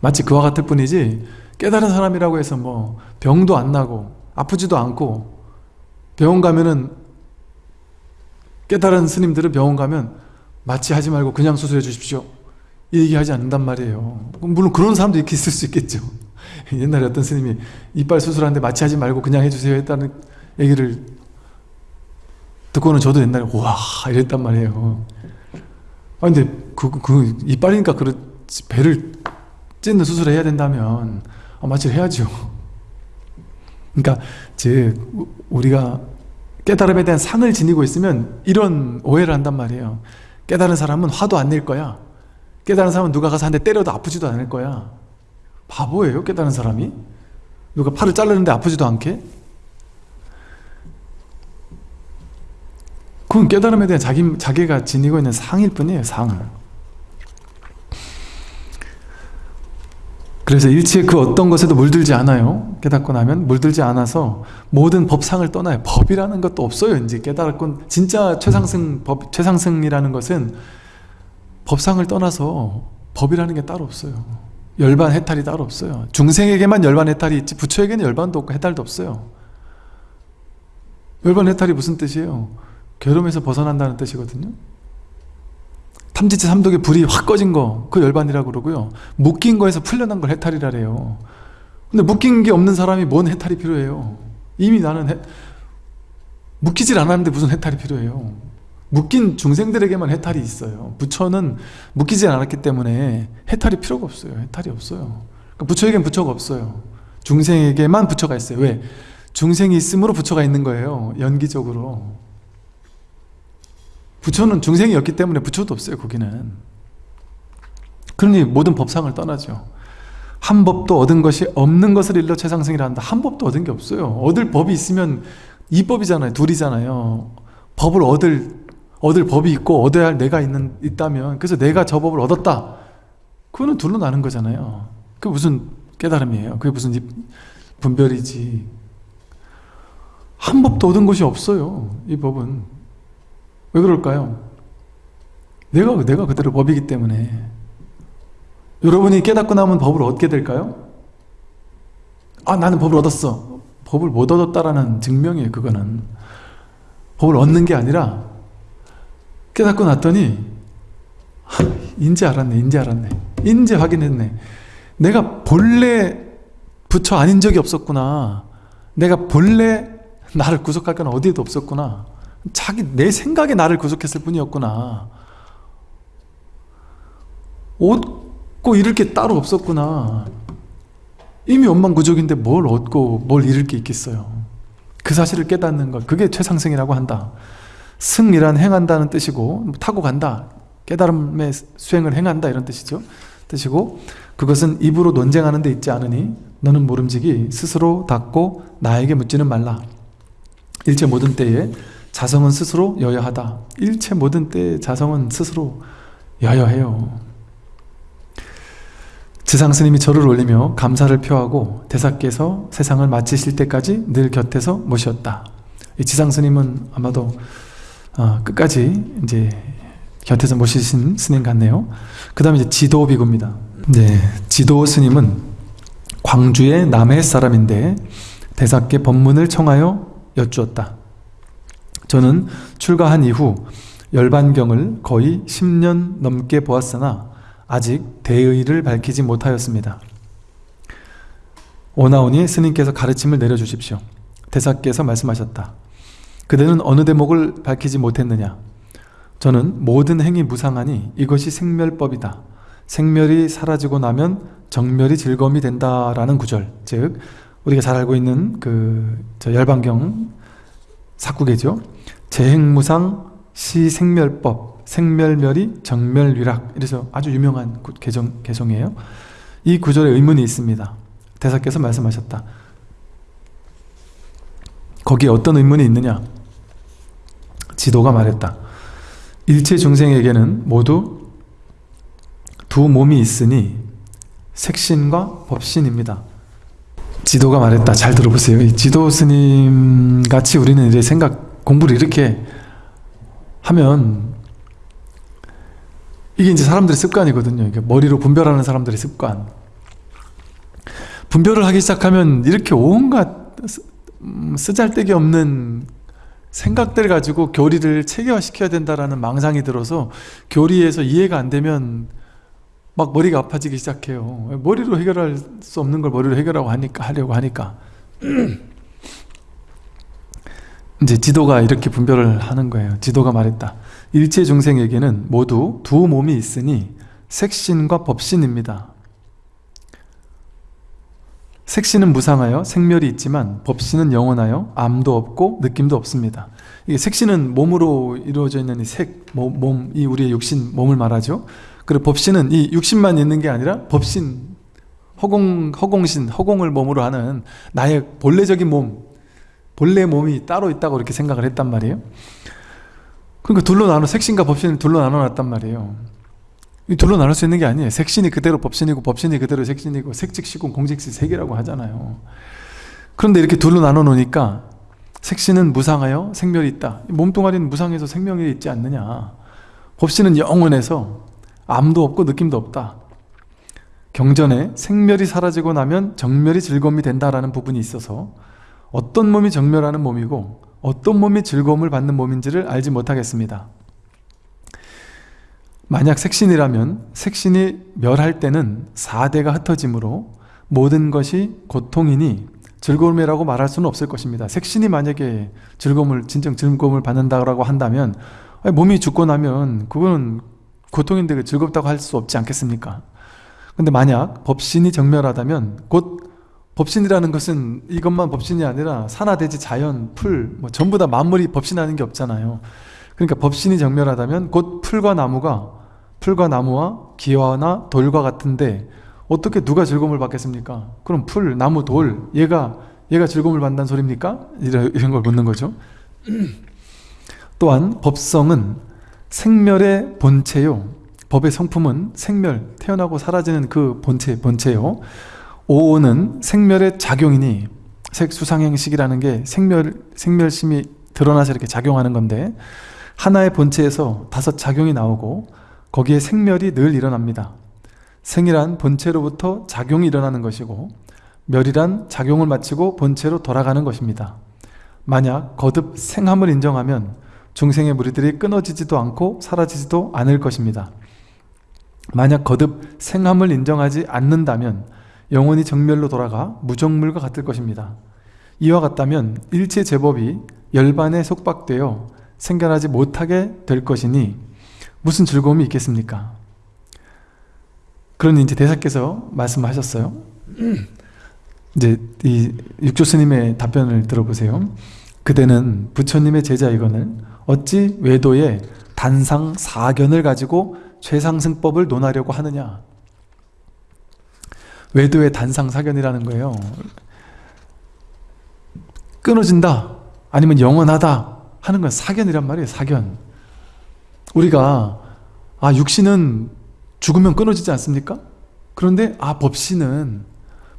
마치 그와 같을 뿐이지 깨달은 사람이라고 해서 뭐 병도 안 나고 아프지도 않고 병원 가면은 깨달은 스님들은 병원 가면 마취 하지 말고 그냥 수술해 주십시오. 얘기하지 않는단 말이에요. 물론 그런 사람도 있을 수 있겠죠. [laughs] 옛날에 어떤 스님이 이빨 수술하는데 마취하지 말고 그냥 해주세요 했다는 얘기를 듣고는 저도 옛날에 와 이랬단 말이에요. 아 근데 그, 그 이빨이니까 그렇지 배를 찢는 수술을 해야 된다면 아, 마취를 해야죠. 그러니까 제 우리가 깨달음에 대한 상을 지니고 있으면 이런 오해를 한단 말이에요. 깨달은 사람은 화도 안 낼 거야. 깨달은 사람은 누가 가서 한 대 때려도 아프지도 않을 거야. 바보예요 깨달은 사람이? 누가 팔을 자르는데 아프지도 않게? 그건 깨달음에 대한 자기, 자기가 지니고 있는 상일 뿐이에요 상 그래서 일체의 그 어떤 것에도 물들지 않아요. 깨닫고 나면 물들지 않아서 모든 법상을 떠나요. 법이라는 것도 없어요. 이제 깨달았고 진짜 최상승 법 최상승이라는 것은 법상을 떠나서 법이라는 게 따로 없어요. 열반 해탈이 따로 없어요. 중생에게만 열반 해탈이 있지 부처에게는 열반도 없고 해탈도 없어요. 열반 해탈이 무슨 뜻이에요? 괴로움에서 벗어난다는 뜻이거든요 탐지치 삼독의 불이 확 꺼진 거, 그 열반이라고 그러고요. 묶인 거에서 풀려난 걸 해탈이라래요. 근데 묶인 게 없는 사람이 뭔 해탈이 필요해요? 이미 나는 해, 묶이질 않았는데 무슨 해탈이 필요해요? 묶인 중생들에게만 해탈이 있어요. 부처는 묶이지 않았기 때문에 해탈이 필요가 없어요. 해탈이 없어요. 그러니까 부처에겐 부처가 없어요. 중생에게만 부처가 있어요. 왜? 중생이 있으므로 부처가 있는 거예요. 연기적으로. 부처는 중생이었기 때문에 부처도 없어요 거기는. 그러니 모든 법상을 떠나죠. 한 법도 얻은 것이 없는 것을 일러 최상승이라 한다. 한 법도 얻은 게 없어요. 얻을 법이 있으면 이 법이잖아요 둘이잖아요. 법을 얻을 얻을 법이 있고 얻어야 할 내가 있는, 있다면 그래서 내가 저 법을 얻었다. 그거는 둘로 나는 거잖아요. 그게 무슨 깨달음이에요. 그게 무슨 분별이지. 한 법도 얻은 것이 없어요 이 법은 왜 그럴까요? 내가, 내가 그대로 법이기 때문에. 여러분이 깨닫고 나면 법을 얻게 될까요? 아 나는 법을 얻었어. 법을 못 얻었다라는 증명이에요 그거는. 법을 얻는 게 아니라 깨닫고 났더니 하, 인제 알았네 인제 알았네. 인제 확인했네. 내가 본래 부처 아닌 적이 없었구나. 내가 본래 나를 구속할 건 어디에도 없었구나 자기 내 생각에 나를 구속했을 뿐이었구나. 얻고 잃을 게 따로 없었구나. 이미 원망구족인데 뭘 얻고 뭘 잃을 게 있겠어요. 그 사실을 깨닫는 것 그게 최상승이라고 한다. 승이란 행한다는 뜻이고 타고 간다. 깨달음의 수행을 행한다. 이런 뜻이죠. 뜻이고 그것은 입으로 논쟁하는 데 있지 않으니 너는 모름지기 스스로 닫고 나에게 묻지는 말라. 일체 모든 때에 자성은 스스로 여여하다. 일체 모든 때 자성은 스스로 여여해요. 지상스님이 절을 올리며 감사를 표하고 대사께서 세상을 마치실 때까지 늘 곁에서 모셨다. 이 지상스님은 아마도 어, 끝까지 이제 곁에서 모시신 스님 같네요. 그 다음에 이제 지도 비구입니다. 네, 지도 스님은 광주의 남해 사람인데 대사께 법문을 청하여 여쭈었다. 저는 출가한 이후 열반경을 거의 10년 넘게 보았으나 아직 대의를 밝히지 못하였습니다. 오나오니 스님께서 가르침을 내려주십시오. 대사께서 말씀하셨다. 그대는 어느 대목을 밝히지 못했느냐? 저는 모든 행위 무상하니 이것이 생멸법이다. 생멸이 사라지고 나면 정멸이 즐거움이 된다라는 구절 즉 우리가 잘 알고 있는 그 열반경 사구계죠. 재행무상 시생멸법 생멸멸이 정멸위락 이래서 아주 유명한 개정, 개성이에요. 이 구절에 의문이 있습니다. 대사께서 말씀하셨다. 거기에 어떤 의문이 있느냐? 지도가 말했다. 일체 중생에게는 모두 두 몸이 있으니 색신과 법신입니다. 지도가 말했다. 잘 들어보세요. 지도 스님 같이 우리는 이제 생각, 공부를 이렇게 하면 이게 이제 사람들의 습관이거든요. 이게 머리로 분별하는 사람들의 습관. 분별을 하기 시작하면 이렇게 온갖 음, 쓰잘데기 없는 생각들 가지고 교리를 체계화시켜야 된다라는 망상이 들어서 교리에서 이해가 안 되면 막 머리가 아파지기 시작해요. 머리로 해결할 수 없는 걸 머리로 해결하고 하니까 하려고 하니까. [clears throat] 이제 지도가 이렇게 분별을 하는 거예요. 지도가 말했다. 일체 중생에게는 모두 두 몸이 있으니 색신과 법신입니다. 색신은 무상하여 생멸이 있지만 법신은 영원하여 암도 없고 느낌도 없습니다. 이게 색신은 몸으로 이루어져 있는 이 색, 몸, 이 우리의 육신, 몸을 말하죠 그리고 법신은 이 육신만 있는 게 아니라 법신 허공, 허공신, 허공을 몸으로 하는 나의 본래적인 몸, 본래 몸이 따로 있다고 이렇게 생각을 했단 말이에요. 그러니까 둘로 나눠, 색신과 법신을 둘로 나눠놨단 말이에요. 이 둘로 나눌 수 있는 게 아니에요. 색신이 그대로 법신이고 법신이 그대로 색신이고 색즉시공 공직시 색이라고 하잖아요. 그런데 이렇게 둘로 나눠 놓으니까 색신은 무상하여 생멸이 있다. 몸뚱아리는 무상해서 생명이 있지 않느냐. 법신은 영원해서 암도 없고 느낌도 없다. 경전에 생멸이 사라지고 나면 정멸이 즐거움이 된다라는 부분이 있어서 어떤 몸이 정멸하는 몸이고 어떤 몸이 즐거움을 받는 몸인지를 알지 못하겠습니다. 만약 색신이라면 색신이 멸할 때는 4대가 흩어지므로 모든 것이 고통이니 즐거움이라고 말할 수는 없을 것입니다. 색신이 만약에 즐거움을 진정 즐거움을 받는다고 한다면 몸이 죽고 나면 그거는 고통인데 그 즐겁다고 할 수 없지 않겠습니까? 근데 만약 법신이 정멸하다면 곧 법신이라는 것은 이것만 법신이 아니라 산하 대지 자연, 풀, 뭐 전부 다 만물이 법신 아닌 게 없잖아요. 그러니까 법신이 적멸하다면 곧 풀과 나무가 풀과 나무와 기와나 돌과 같은데 어떻게 누가 즐거움을 받겠습니까? 그럼 풀, 나무, 돌 얘가 얘가 즐거움을 받는다는 소리입니까? 이런 걸 묻는 거죠. [clears throat] 또한 법성은 생멸의 본체요. 법의 성품은 생멸, 태어나고 사라지는 그 본체, 본체요. 오오는 생멸의 작용이니 색수상행식이라는 게 생멸, 생멸심이 드러나서 이렇게 작용하는 건데 하나의 본체에서 다섯 작용이 나오고 거기에 생멸이 늘 일어납니다. 생이란 본체로부터 작용이 일어나는 것이고 멸이란 작용을 마치고 본체로 돌아가는 것입니다. 만약 거듭 생함을 인정하면 중생의 무리들이 끊어지지도 않고 사라지지도 않을 것입니다. 만약 거듭 생함을 인정하지 않는다면 영원히 정멸로 돌아가 무정물과 같을 것입니다. 이와 같다면 일체 제법이 열반에 속박되어 생겨나지 못하게 될 것이니 무슨 즐거움이 있겠습니까? 그러니 이제 대사께서 말씀하셨어요. [clears throat] 이제 이 육조 스님의 답변을 들어보세요. 그대는 부처님의 제자이거늘 어찌 외도의 단상 사견을 가지고 최상승법을 논하려고 하느냐? 외도의 단상 사견이라는 거예요. 끊어진다 아니면 영원하다 하는 건 사견이란 말이에요 사견. 우리가 아 육신은 죽으면 끊어지지 않습니까? 그런데 아 법신은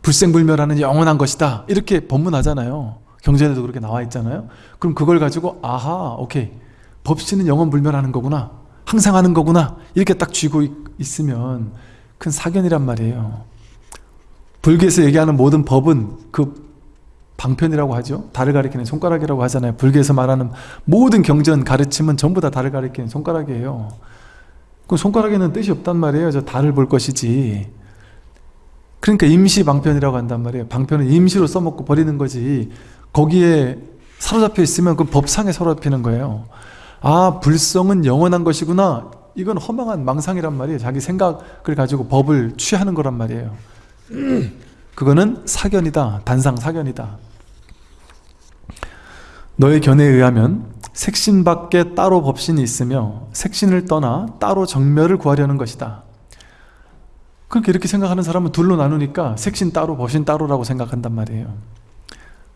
불생불멸하는 영원한 것이다. 이렇게 법문하잖아요 경전에도 그렇게 나와 있잖아요. 그럼 그걸 가지고 아하 오케이. 법신은 영원불멸하는 거구나. 항상 하는 거구나. 이렇게 딱 쥐고 있으면 큰 사견이란 말이에요. 불교에서 얘기하는 모든 법은 그 방편이라고 하죠. 달을 가리키는 손가락이라고 하잖아요. 불교에서 말하는 모든 경전 가르침은 전부 다 달을 가리키는 손가락이에요. 그 손가락에는 뜻이 없단 말이에요. 저 달을 볼 것이지. 그러니까 임시 방편이라고 한단 말이에요. 방편은 임시로 써먹고 버리는 거지 거기에 사로잡혀 있으면 그 법상에 사로잡히는 거예요. 아 불성은 영원한 것이구나. 이건 허망한 망상이란 말이에요. 자기 생각을 가지고 법을 취하는 거란 말이에요. [clears throat] 그거는 사견이다. 단상 사견이다. 너의 견해에 의하면 색신 밖에 따로 법신이 있으며 색신을 떠나 따로 정멸을 구하려는 것이다. 그렇게 이렇게 생각하는 사람은 둘로 나누니까 색신 따로 법신 따로라고 생각한단 말이에요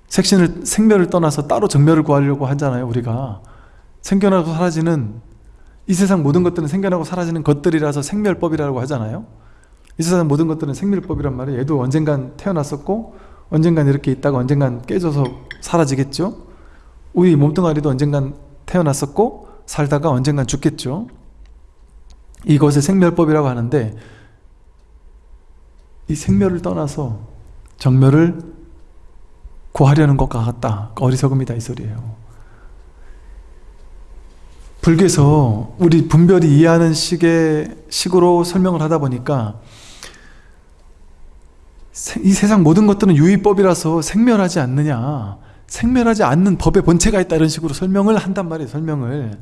색신을 생멸을 떠나서 따로 정멸을 구하려고 하잖아요 우리가. 생겨나고 사라지는 이 세상 모든 것들은 생겨나고 사라지는 것들이라서 생멸법이라고 하잖아요. 이 세상 모든 것들은 생멸법이란 말이에요. 얘도 언젠간 태어났었고 언젠간 이렇게 있다가 언젠간 깨져서 사라지겠죠? 우리 몸뚱아리도 언젠간 태어났었고 살다가 언젠간 죽겠죠? 이것을 생멸법이라고 하는데 이 생멸을 떠나서 정멸을 구하려는 것 같다. 어리석음이다 이 소리예요. 불교에서 우리 분별이 이해하는 식의 식으로 설명을 하다 보니까 이 세상 모든 것들은 유의법이라서 생멸하지 않느냐 생멸하지 않는 법의 본체가 있다 이런 식으로 설명을 한단 말이에요 설명을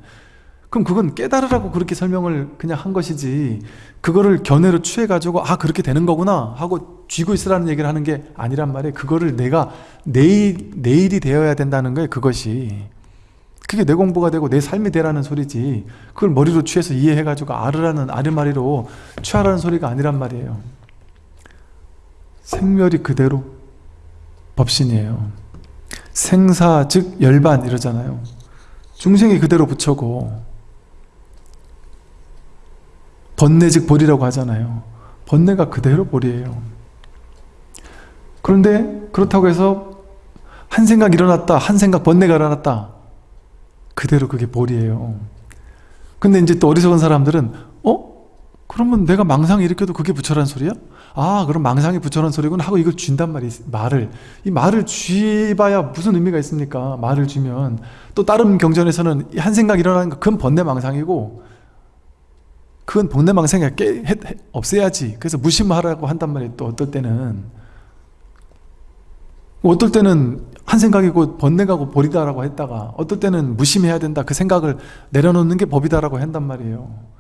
그럼 그건 깨달으라고 그렇게 설명을 그냥 한 것이지 그거를 견해로 취해 가지고 아 그렇게 되는 거구나 하고 쥐고 있으라는 얘기를 하는 게 아니란 말이에요. 그거를 내가 내일, 내일이 되어야 된다는 거예요 그것이. 그게 내 공부가 되고 내 삶이 되라는 소리지 그걸 머리로 취해서 이해해 가지고 아르라는 아르마리로 취하라는 소리가 아니란 말이에요. 생멸이 그대로 법신이에요. 생사 즉 열반 이러잖아요. 중생이 그대로 부처고 번뇌 즉 보리라고 하잖아요 번뇌가 그대로 보리예요 그런데 그렇다고 해서 한 생각 일어났다 한 생각 번뇌가 일어났다 그대로 그게 보리예요 근데 이제 또 어리석은 사람들은 어? 그러면 내가 망상 일으켜도 그게 부처란 소리야? 아 그럼 망상이 부처란 소리구나 하고 이걸 쥔단 말이 말을 이 말을 쥐봐야 무슨 의미가 있습니까? 말을 쥐면 또 다른 경전에서는 한 생각 일어나는 거 그건 번뇌 망상이고 그건 번뇌 망상이 깨, 해, 해, 없애야지. 그래서 무심하라고 한단 말이에요 또 어떨 때는. 어떨 때는 한 생각이고 번뇌가고 버리다라고 했다가 어떨 때는 무심해야 된다 그 생각을 내려놓는 게 법이다라고 한단 말이에요.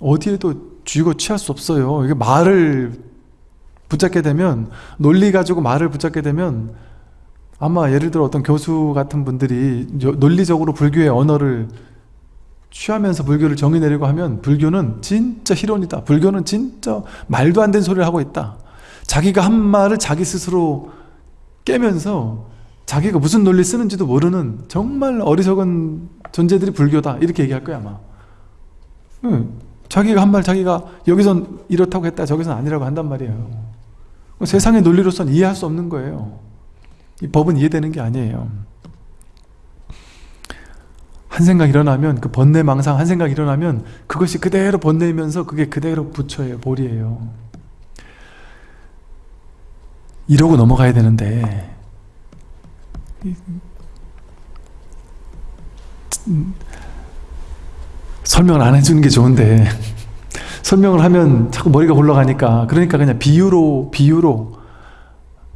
어디에도 쥐고 취할 수 없어요. 이게 말을 붙잡게 되면 논리 가지고 말을 붙잡게 되면 아마 예를 들어 어떤 교수 같은 분들이 논리적으로 불교의 언어를 취하면서 불교를 정의 내리고 하면 불교는 진짜 희론이다. 불교는 진짜 말도 안 되는 소리를 하고 있다. 자기가 한 말을 자기 스스로 깨면서 자기가 무슨 논리 쓰는지도 모르는 정말 어리석은 존재들이 불교다. 이렇게 얘기할 거야 아마. 응. 자기가 한 말 자기가 여기선 이렇다고 했다 저기선 아니라고 한단 말이에요. 세상의 논리로서는 이해할 수 없는 거예요. 이 법은 이해되는 게 아니에요 한 생각 일어나면 그 번뇌 망상 한 생각 일어나면 그것이 그대로 번뇌이면서 그게 그대로 부처예요 볼이에요. 이러고 넘어가야 되는데 설명을 안 해주는 게 좋은데 [laughs] 설명을 하면 자꾸 머리가 굴러가니까 그러니까 그냥 비유로 비유로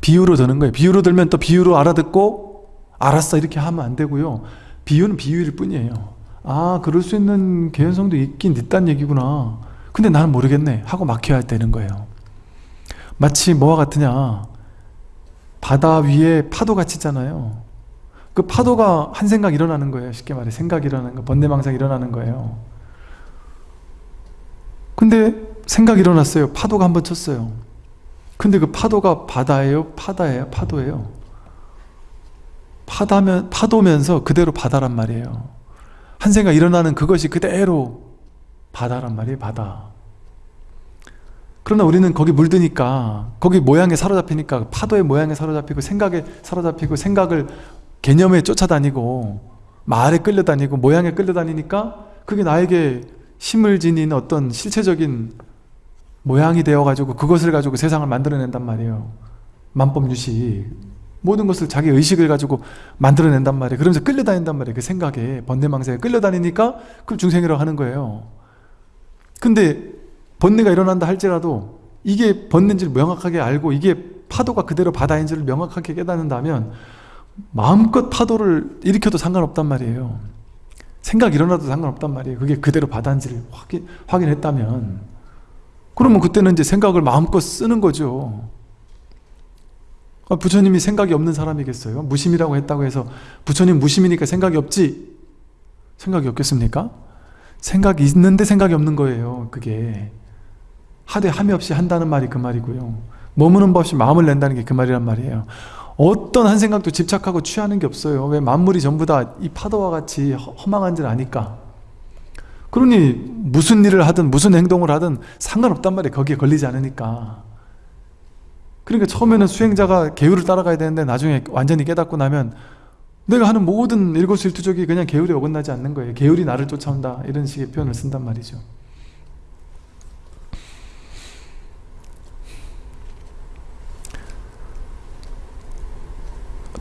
비유로 드는 거예요. 비유로 들면 또 비유로 알아듣고 알았어 이렇게 하면 안 되고요 비유는 비유일 뿐이에요. 아 그럴 수 있는 개연성도 있긴 있단 얘기구나. 근데 나는 모르겠네. 하고 막혀야 되는 거예요. 마치 뭐와 같으냐. 바다 위에 파도가 치잖아요. 그 파도가 한 생각 일어나는 거예요. 쉽게 말해 생각이 일어나는 거 번뇌망상 일어나는 거예요. 근데 생각이 일어났어요. 파도가 한 번 쳤어요. 근데 그 파도가 바다예요? 파다예요? 파도예요 파다면, 파도면서 그대로 바다란 말이에요. 한 생각 일어나는 그것이 그대로 바다란 말이에요 바다. 그러나 우리는 거기 물드니까 거기 모양에 사로잡히니까 파도의 모양에 사로잡히고 생각에 사로잡히고 생각을 개념에 쫓아다니고 말에 끌려다니고 모양에 끌려다니니까 그게 나에게 힘을 지닌 어떤 실체적인 모양이 되어가지고 그것을 가지고 세상을 만들어낸단 말이에요. 만법유식 모든 것을 자기 의식을 가지고 만들어낸단 말이에요. 그러면서 끌려다닌단 말이에요. 그 생각에. 번뇌망상에 끌려다니니까 그걸 중생이라고 하는 거예요. 근데 번뇌가 일어난다 할지라도 이게 번뇌인지를 명확하게 알고 이게 파도가 그대로 바다인지를 명확하게 깨닫는다면 마음껏 파도를 일으켜도 상관없단 말이에요. 생각 일어나도 상관없단 말이에요. 그게 그대로 바다인지를 확인, 확인했다면. 그러면 그때는 이제 생각을 마음껏 쓰는 거죠 아, 부처님이 생각이 없는 사람이겠어요? 무심이라고 했다고 해서 부처님 무심이니까 생각이 없지? 생각이 없겠습니까? 생각이 있는데 생각이 없는 거예요 그게. 하되 함이 없이 한다는 말이 그 말이고요. 머무는 법 없이 마음을 낸다는 게 그 말이란 말이에요. 어떤 한 생각도 집착하고 취하는 게 없어요. 왜 만물이 전부 다 이 파도와 같이 허망한 줄 아니까? 그러니 무슨 일을 하든 무슨 행동을 하든 상관없단 말이에요. 거기에 걸리지 않으니까 그러니까 처음에는 수행자가 계율을 따라가야 되는데 나중에 완전히 깨닫고 나면 내가 하는 모든 일거수일투족이 그냥 계율에 어긋나지 않는 거예요. 계율이 나를 쫓아온다. 이런 식의 표현을 쓴단 말이죠.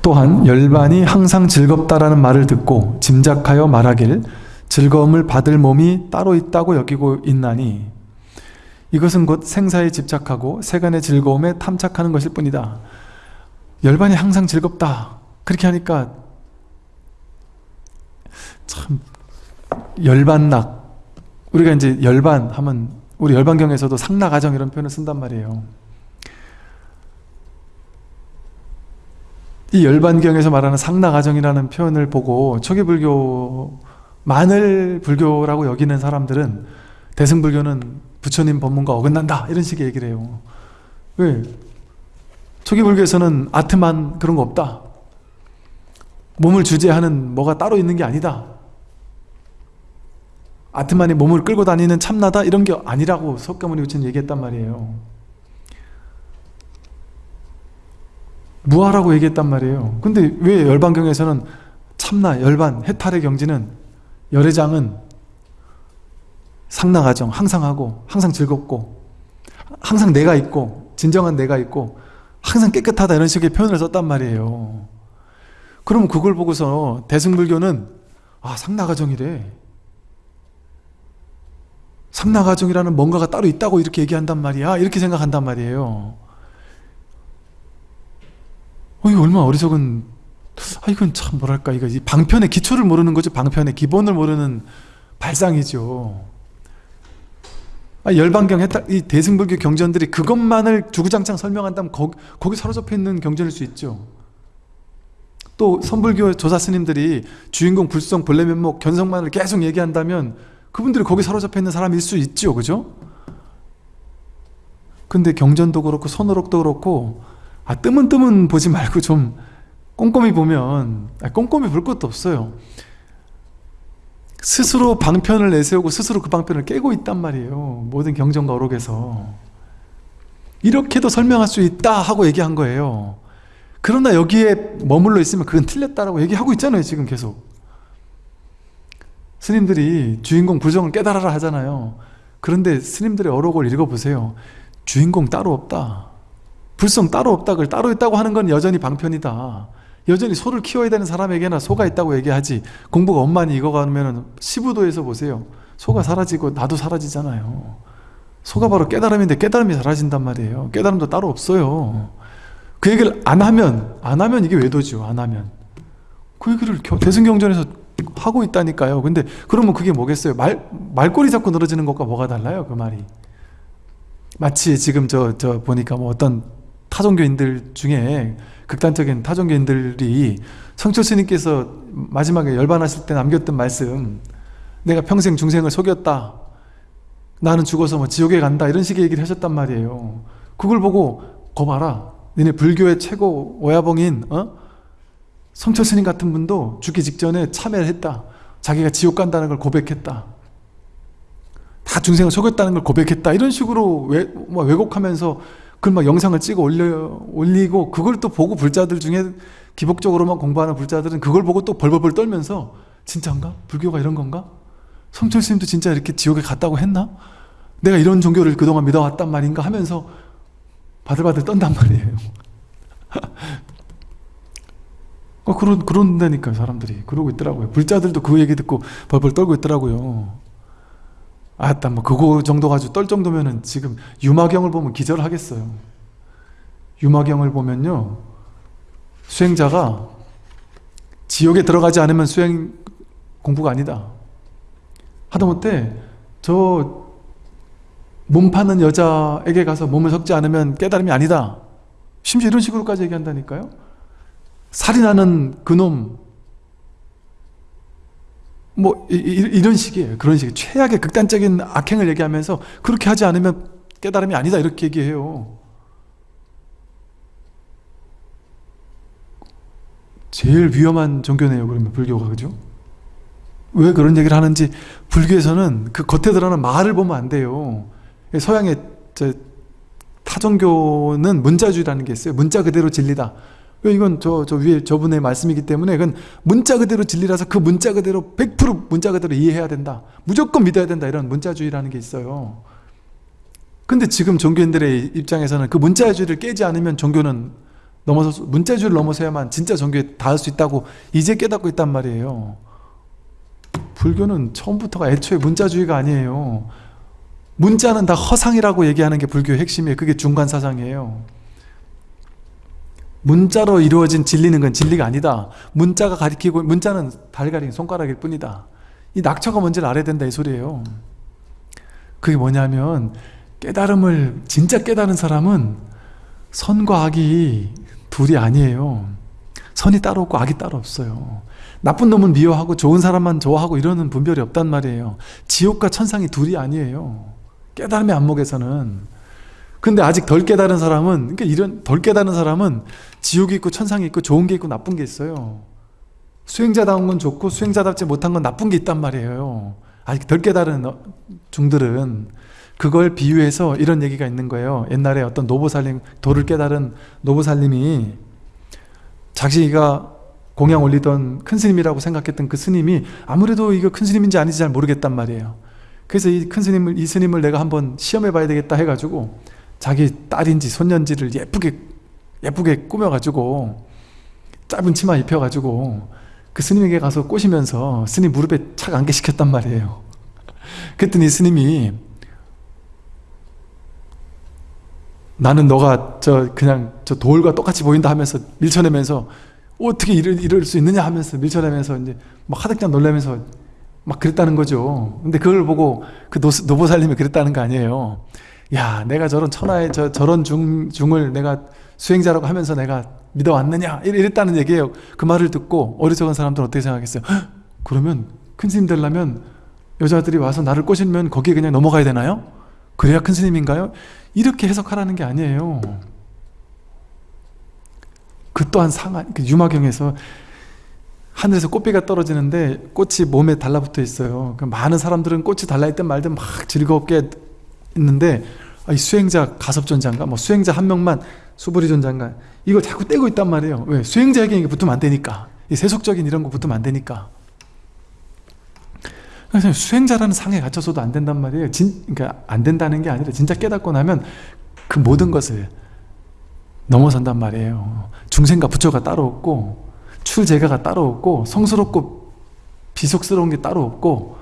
또한 열반이 항상 즐겁다라는 말을 듣고 짐작하여 말하길 즐거움을 받을 몸이 따로 있다고 여기고 있나니 이것은 곧 생사에 집착하고 세간의 즐거움에 탐착하는 것일 뿐이다. 열반이 항상 즐겁다. 그렇게 하니까 참 열반락 우리가 이제 열반 하면 우리 열반경에서도 상락아정 이런 표현을 쓴단 말이에요. 이 열반경에서 말하는 상락아정이라는 표현을 보고 초기불교만을 불교라고 여기는 사람들은 대승불교는 부처님 법문과 어긋난다 이런 식의 얘기를 해요 왜? 초기 불교에서는 아트만 그런 거 없다. 몸을 주재하는 뭐가 따로 있는 게 아니다. 아트만이 몸을 끌고 다니는 참나다 이런 게 아니라고 석가모니 부처님 얘기했단 말이에요. 무아라고 얘기했단 말이에요. 근데 왜 열반경에서는 참나, 열반, 해탈의 경지는 열애장은 상나가정 항상 하고 항상 즐겁고 항상 내가 있고 진정한 내가 있고 항상 깨끗하다 이런 식의 표현을 썼단 말이에요. 그럼 그걸 보고서 대승불교는 아 상나가정이래. 상나가정이라는 뭔가가 따로 있다고 이렇게 얘기한단 말이야. 이렇게 생각한단 말이에요. 어, 이거 얼마나 어리석은 아 이건 참 뭐랄까 이거 이 방편의 기초를 모르는 거죠. 방편의 기본을 모르는 발상이죠. 아, 열반경 했다 이 대승불교 경전들이 그것만을 주구장창 설명한다면 거기, 거기 사로잡혀 있는 경전일 수 있죠. 또 선불교 조사 스님들이 주인공 불성 본래면목 견성만을 계속 얘기한다면 그분들이 거기 사로잡혀 있는 사람일 수 있죠. 그죠? 근데 경전도 그렇고 선어록도 그렇고 아 뜸은 뜸은 보지 말고 좀 꼼꼼히 보면 아, 꼼꼼히 볼 것도 없어요. 스스로 방편을 내세우고 스스로 그 방편을 깨고 있단 말이에요. 모든 경전과 어록에서. 이렇게도 설명할 수 있다 하고 얘기한 거예요. 그러나 여기에 머물러 있으면 그건 틀렸다라고 얘기하고 있잖아요. 지금 계속. 스님들이 주인공 불정을 깨달아라 하잖아요. 그런데 스님들의 어록을 읽어보세요. 주인공 따로 없다. 불성 따로 없다. 그걸 따로 있다고 하는 건 여전히 방편이다. 여전히 소를 키워야 되는 사람에게나 소가 있다고 얘기하지. 공부가 엄만히 익어가면 시부도에서 보세요. 소가 사라지고 나도 사라지잖아요. 소가 바로 깨달음인데 깨달음이 사라진단 말이에요. 깨달음도 따로 없어요. 그 얘기를 안 하면 안 하면 이게 외도죠 안 하면. 그 얘기를 대승경전에서 하고 있다니까요. 근데 그러면 그게 뭐겠어요? 말, 말꼬리 잡고 늘어지는 것과 뭐가 달라요? 그 말이. 마치 지금 저, 저 보니까 뭐 어떤 타종교인들 중에 극단적인 타종교인들이 성철 스님께서 마지막에 열반하실 때 남겼던 말씀 내가 평생 중생을 속였다. 나는 죽어서 뭐 지옥에 간다. 이런 식의 얘기를 하셨단 말이에요. 그걸 보고 거 봐라. 너네 불교의 최고 오야봉인 어? 성철 스님 같은 분도 죽기 직전에 참여를 했다. 자기가 지옥 간다는 걸 고백했다. 다 중생을 속였다는 걸 고백했다. 이런 식으로 왜, 뭐 왜곡하면서 그걸 막 영상을 찍어 올려, 올리고 그걸 또 보고 불자들 중에 기복적으로만 공부하는 불자들은 그걸 보고 또 벌벌벌 떨면서 진짜인가? 불교가 이런 건가? 성철 스님도 진짜 이렇게 지옥에 갔다고 했나? 내가 이런 종교를 그동안 믿어왔단 말인가 하면서 바들바들 떤단 말이에요. [laughs] 어, 그런, 그런다니까요, 사람들이. 그러고 있더라고요. 불자들도 그 얘기 듣고 벌벌 떨고 있더라고요. 아따 뭐 그거 정도 가지고 떨 정도면은 지금 유마경을 보면 기절하겠어요. 유마경을 보면요 수행자가 지옥에 들어가지 않으면 수행 공부가 아니다. 하다못해 저 몸 파는 여자에게 가서 몸을 섞지 않으면 깨달음이 아니다. 심지어 이런 식으로까지 얘기한다니까요. 살인하는 그놈 뭐 이, 런 식이에요. 그런 식. 최악의 극단적인 악행을 얘기하면서 그렇게 하지 않으면 깨달음이 아니다 이렇게 얘기해요. 제일 위험한 종교네요. 그러면 불교가 그죠? 왜 그런 얘기를 하는지 불교에서는 그 겉에 드러나는 말을 보면 안 돼요. 서양의 타종교는 문자주의라는 게 있어요. 문자 그대로 진리다. 이건 저, 저 위에 저분의 말씀이기 때문에 그건 문자 그대로 진리라서 그 문자 그대로 100% 문자 그대로 이해해야 된다. 무조건 믿어야 된다. 이런 문자주의라는 게 있어요. 근데 지금 종교인들의 입장에서는 그 문자주의를 깨지 않으면 종교는 넘어서 문자주의를 넘어서야만 진짜 종교에 닿을 수 있다고 이제 깨닫고 있단 말이에요. 불교는 처음부터가 애초에 문자주의가 아니에요. 문자는 다 허상이라고 얘기하는 게 불교의 핵심이에요. 그게 중간 사상이에요. 문자로 이루어진 진리는 건 진리가 아니다. 문자가 가리키고 문자는 달가리 손가락일 뿐이다. 이 낙처가 뭔지를 알아야 된다 이 소리예요. 그게 뭐냐면 깨달음을 진짜 깨달은 사람은 선과 악이 둘이 아니에요. 선이 따로 없고 악이 따로 없어요. 나쁜 놈은 미워하고 좋은 사람만 좋아하고 이러는 분별이 없단 말이에요. 지옥과 천상이 둘이 아니에요. 깨달음의 안목에서는 근데 아직 덜 깨달은 사람은 그러니까 이런 덜 깨달은 사람은 지옥이 있고 천상이 있고 좋은 게 있고 나쁜 게 있어요. 수행자다운 건 좋고 수행자답지 못한 건 나쁜 게 있단 말이에요. 아직 덜 깨달은 어, 중들은 그걸 비유해서 이런 얘기가 있는 거예요. 옛날에 어떤 노보살님 도를 깨달은 노보살님이 자기가 공양 올리던 큰 스님이라고 생각했던 그 스님이 아무래도 이거 큰 스님인지 아닌지 잘 모르겠단 말이에요. 그래서 이 큰 스님을 이 스님을 내가 한번 시험해 봐야 되겠다 해가지고 자기 딸인지 손년지를 예쁘게 예쁘게 꾸며가지고 짧은 치마 입혀가지고 그 스님에게 가서 꼬시면서 스님 무릎에 착 안게 시켰단 말이에요. 그랬더니 스님이 나는 너가 저 그냥 저 돌과 똑같이 보인다 하면서 밀쳐내면서 어떻게 이럴, 이럴 수 있느냐 하면서 밀쳐내면서 이제 막 하득장 놀라면서 막 그랬다는 거죠. 근데 그걸 보고 그 노, 노보살님이 그랬다는 거 아니에요. 야 내가 저런 천하의 저, 저런 중, 중을 내가 수행자라고 하면서 내가 믿어왔느냐? 이랬다는 얘기예요. 그 말을 듣고 어리석은 사람들은 어떻게 생각했어요 헉, 그러면 큰 스님 되려면 여자들이 와서 나를 꼬시면 거기에 그냥 넘어가야 되나요? 그래야 큰 스님인가요? 이렇게 해석하라는 게 아니에요. 그 또한 상한 그 유마경에서 하늘에서 꽃비가 떨어지는데 꽃이 몸에 달라붙어 있어요. 그 많은 사람들은 꽃이 달라있든 말든 막 즐겁게 있는데 이 수행자 가섭존자인가 뭐 수행자 한 명만 수부리존자인가 이걸 자꾸 떼고 있단 말이에요. 왜? 수행자에게 붙으면 안 되니까. 이 세속적인 이런 거 붙으면 안 되니까. 그래서 수행자라는 상에 갇혀서도 안 된단 말이에요. 진, 그러니까 안 된다는 게 아니라 진짜 깨닫고 나면 그 모든 것을 넘어선단 말이에요. 중생과 부처가 따로 없고 출제가가 따로 없고 성스럽고 비속스러운 게 따로 없고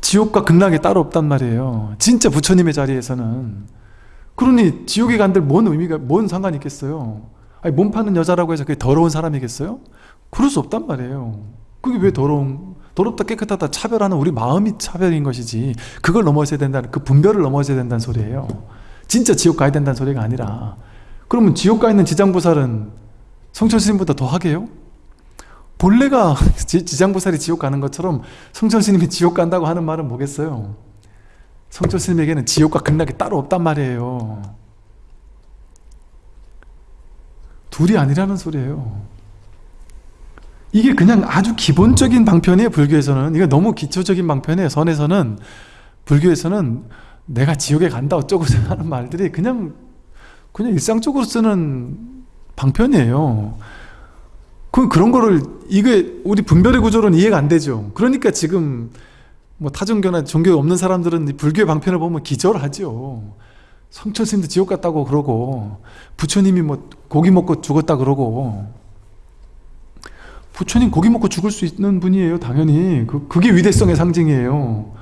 지옥과 극락이 따로 없단 말이에요. 진짜 부처님의 자리에서는. 그러니 지옥에 간들 뭔 의미가 뭔 상관이 있겠어요? 아니 몸 파는 여자라고 해서 그게 더러운 사람이겠어요? 그럴 수 없단 말이에요. 그게 왜 더러운 더럽다 깨끗하다 차별하는 우리 마음이 차별인 것이지 그걸 넘어서야 된다는 그 분별을 넘어서야 된다는 소리예요. 진짜 지옥 가야 된다는 소리가 아니라. 그러면 지옥 가 있는 지장보살은 성철스님보다 더 하게요? 본래가 [laughs] 지장보살이 지옥 가는 것처럼 성철스님이 지옥 간다고 하는 말은 뭐겠어요? 성철스님에게는 지옥과 극락이 따로 없단 말이에요. 둘이 아니라는 소리예요. 이게 그냥 아주 기본적인 방편이에요 불교에서는. 이거 너무 기초적인 방편이에요. 선에서는. 불교에서는 내가 지옥에 간다 어쩌고 하는 말들이 그냥 그냥 일상적으로 쓰는 방편이에요 그 그런 거를 이게 우리 분별의 구조로는 이해가 안 되죠. 그러니까 지금 뭐 타종교나 종교 없는 사람들은 불교의 방편을 보면 기절하죠. 성철스님도 지옥 갔다고 그러고 부처님이 뭐 고기 먹고 죽었다 그러고. 부처님 고기 먹고 죽을 수 있는 분이에요 당연히. 그, 그게 위대성의 상징이에요.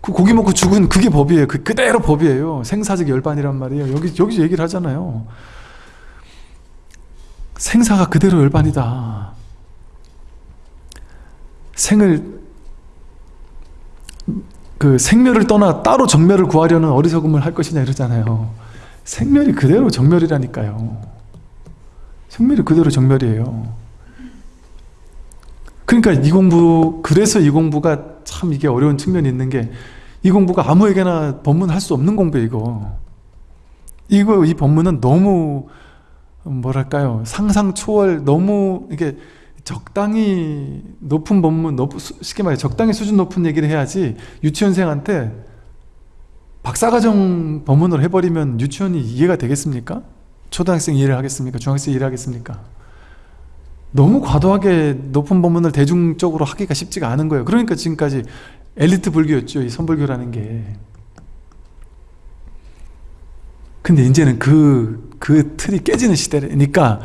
그 고기 먹고 죽은 그게 법이에요. 그 그대로 법이에요. 생사적 열반이란 말이에요. 여기 여기서 얘기를 하잖아요 생사가 그대로 열반이다. 생을 그 생멸을 떠나 따로 정멸을 구하려는 어리석음을 할 것이냐 이러잖아요. 생멸이 그대로 정멸이라니까요. 생멸이 그대로 정멸이에요. 그러니까 이 공부 그래서 이 공부가 참 이게 어려운 측면이 있는 게 이 공부가 아무에게나 법문 할 수 없는 공부예요 이거. 이거 이 법문은 너무 뭐랄까요 상상 초월 너무 이게 적당히 높은 법문 높, 쉽게 말해 적당히 수준 높은 얘기를 해야지 유치원생한테 박사과정 법문을 해버리면 유치원이 이해가 되겠습니까? 초등학생 이해를 하겠습니까? 중학생 이해를 하겠습니까? 너무 과도하게 높은 법문을 대중적으로 하기가 쉽지가 않은 거예요 그러니까 지금까지 엘리트 불교였죠 이 선불교라는 게 근데 이제는 그, 그 틀이 깨지는 시대니까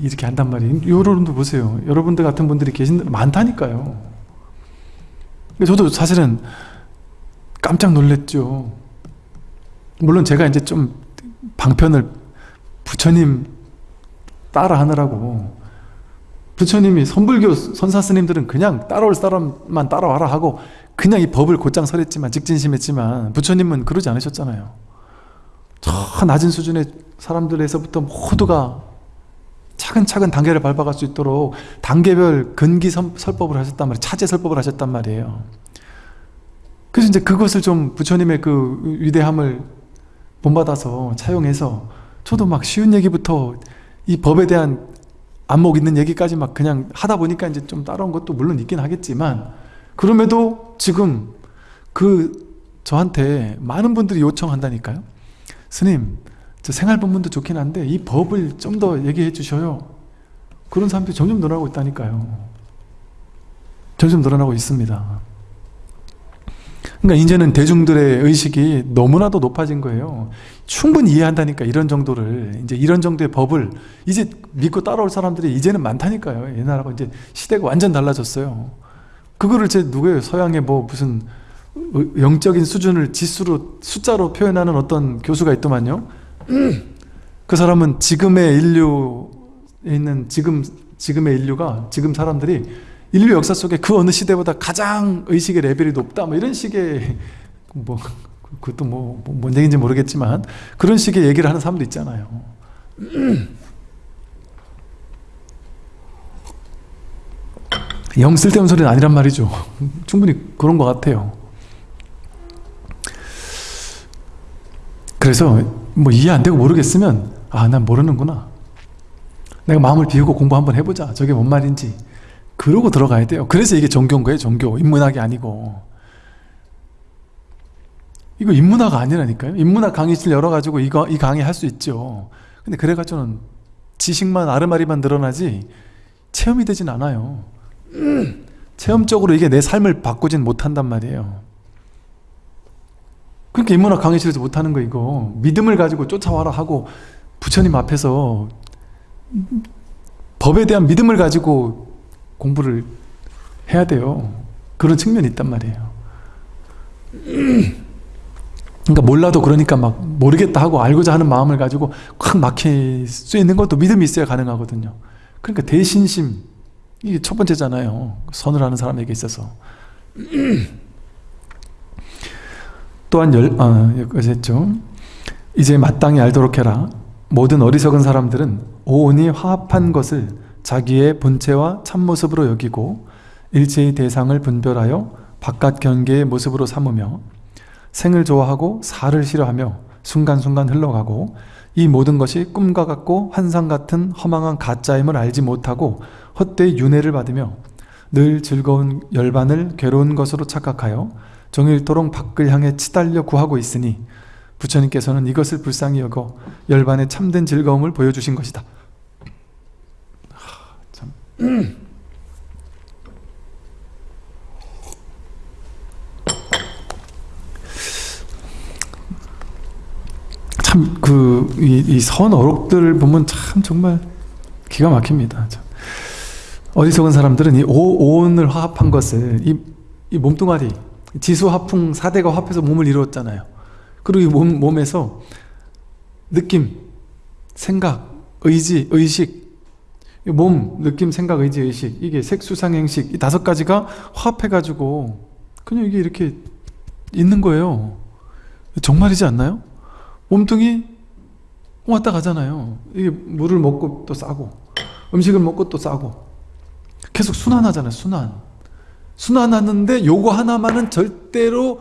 이렇게 한단 말이에요. 여러분들 보세요. 여러분들 같은 분들이 계신 많다니까요. 저도 사실은 깜짝 놀랐죠. 물론 제가 이제 좀 방편을 부처님 따라 하느라고. 부처님이 선불교 선사 스님들은 그냥 따라올 사람만 따라와라 하고 그냥 이 법을 곧장 설했지만 직진심했지만 부처님은 그러지 않으셨잖아요 저 낮은 수준의 사람들에서부터 모두가 차근차근 단계를 밟아갈 수 있도록 단계별 근기 설법을 하셨단 말이에요 차제 설법을 하셨단 말이에요 그래서 이제 그것을 좀 부처님의 그 위대함을 본받아서 차용해서 저도 막 쉬운 얘기부터 이 법에 대한 안목 있는 얘기까지 막 그냥 하다 보니까 이제 좀 따라온 것도 물론 있긴 하겠지만 그럼에도 지금 그 저한테 많은 분들이 요청한다니까요. 스님, 저 생활법문도 좋긴 한데 이 법을 좀 더 얘기해 주셔요. 그런 사람들이 점점 늘어나고 있다니까요. 점점 늘어나고 있습니다. 그러니까 이제는 대중들의 의식이 너무나도 높아진 거예요. 충분히 이해한다니까 이런 정도를 이제 이런 정도의 법을 이제 믿고 따라올 사람들이 이제는 많다니까요. 옛날하고 이제 시대가 완전 달라졌어요. 그거를 제 누구예요? 서양의 뭐 무슨 영적인 수준을 지수로 숫자로 표현하는 어떤 교수가 있더만요. 그 사람은 지금의 인류에 있는 지금 지금의 인류가 지금 사람들이 인류 역사 속에 그 어느 시대보다 가장 의식의 레벨이 높다 뭐 이런 식의 [laughs] 뭐 그것도 뭐, 뭐뭔 얘기인지 모르겠지만 그런 식의 얘기를 하는 사람도 있잖아요. [clears throat] 영 쓸데없는 소리는 아니란 말이죠. [laughs] 충분히 그런 것 같아요. 그래서 뭐 이해 안 되고 모르겠으면 아 난 모르는구나. 내가 마음을 비우고 공부 한번 해보자. 저게 뭔 말인지. 그러고 들어가야 돼요. 그래서 이게 종교인 거예요. 종교. 인문학이 아니고. 이거 인문학 아니라니까요. 인문학 강의실 열어가지고 이거 이 강의 할 수 있죠. 근데 그래가지고는 지식만 아르마리만 늘어나지 체험이 되진 않아요. [clears throat] 체험적으로 이게 내 삶을 바꾸진 못한단 말이에요. 그러니까 인문학 강의실에서 못하는 거 이거 믿음을 가지고 쫓아와라 하고 부처님 앞에서 법에 대한 믿음을 가지고 공부를 해야 돼요. 그런 측면이 있단 말이에요. 그러니까 몰라도 그러니까 막 모르겠다 하고 알고자 하는 마음을 가지고 확 막힐 수 있는 것도 믿음이 있어야 가능하거든요. 그러니까 대신심 이게 첫 번째잖아요. 선을 하는 사람에게 있어서. 또한 열, 아, 여기까지 했죠. 이제 마땅히 알도록 해라. 모든 어리석은 사람들은 오온이 화합한 것을 자기의 본체와 참모습으로 여기고 일체의 대상을 분별하여 바깥 경계의 모습으로 삼으며 생을 좋아하고 사를 싫어하며 순간순간 흘러가고 이 모든 것이 꿈과 같고 환상 같은 허망한 가짜임을 알지 못하고 헛되이 윤회를 받으며 늘 즐거운 열반을 괴로운 것으로 착각하여 종일토록 밖을 향해 치달려 구하고 있으니 부처님께서는 이것을 불쌍히 여겨 열반의 참된 즐거움을 보여주신 것이다. 하, 참. 참 그이 선 어록들을 보면 참 정말 기가 막힙니다. 참. 어리석은 사람들은 이 오, 온을 화합한 것을 이, 이 몸뚱아리 지수 화풍 4대가 합해서 몸을 이루었잖아요. 그리고 이 몸, 몸에서 느낌, 생각, 의지, 의식 몸, 느낌, 생각, 의지, 의식 이게 색수상 행식 이 다섯 가지가 화합해가지고 그냥 이게 이렇게 있는 거예요. 정말이지 않나요? 몸뚱이 왔다 가잖아요. 이게 물을 먹고 또 싸고 음식을 먹고 또 싸고 계속 순환하잖아요. 순환. 순환하는데 요거 하나만은 절대로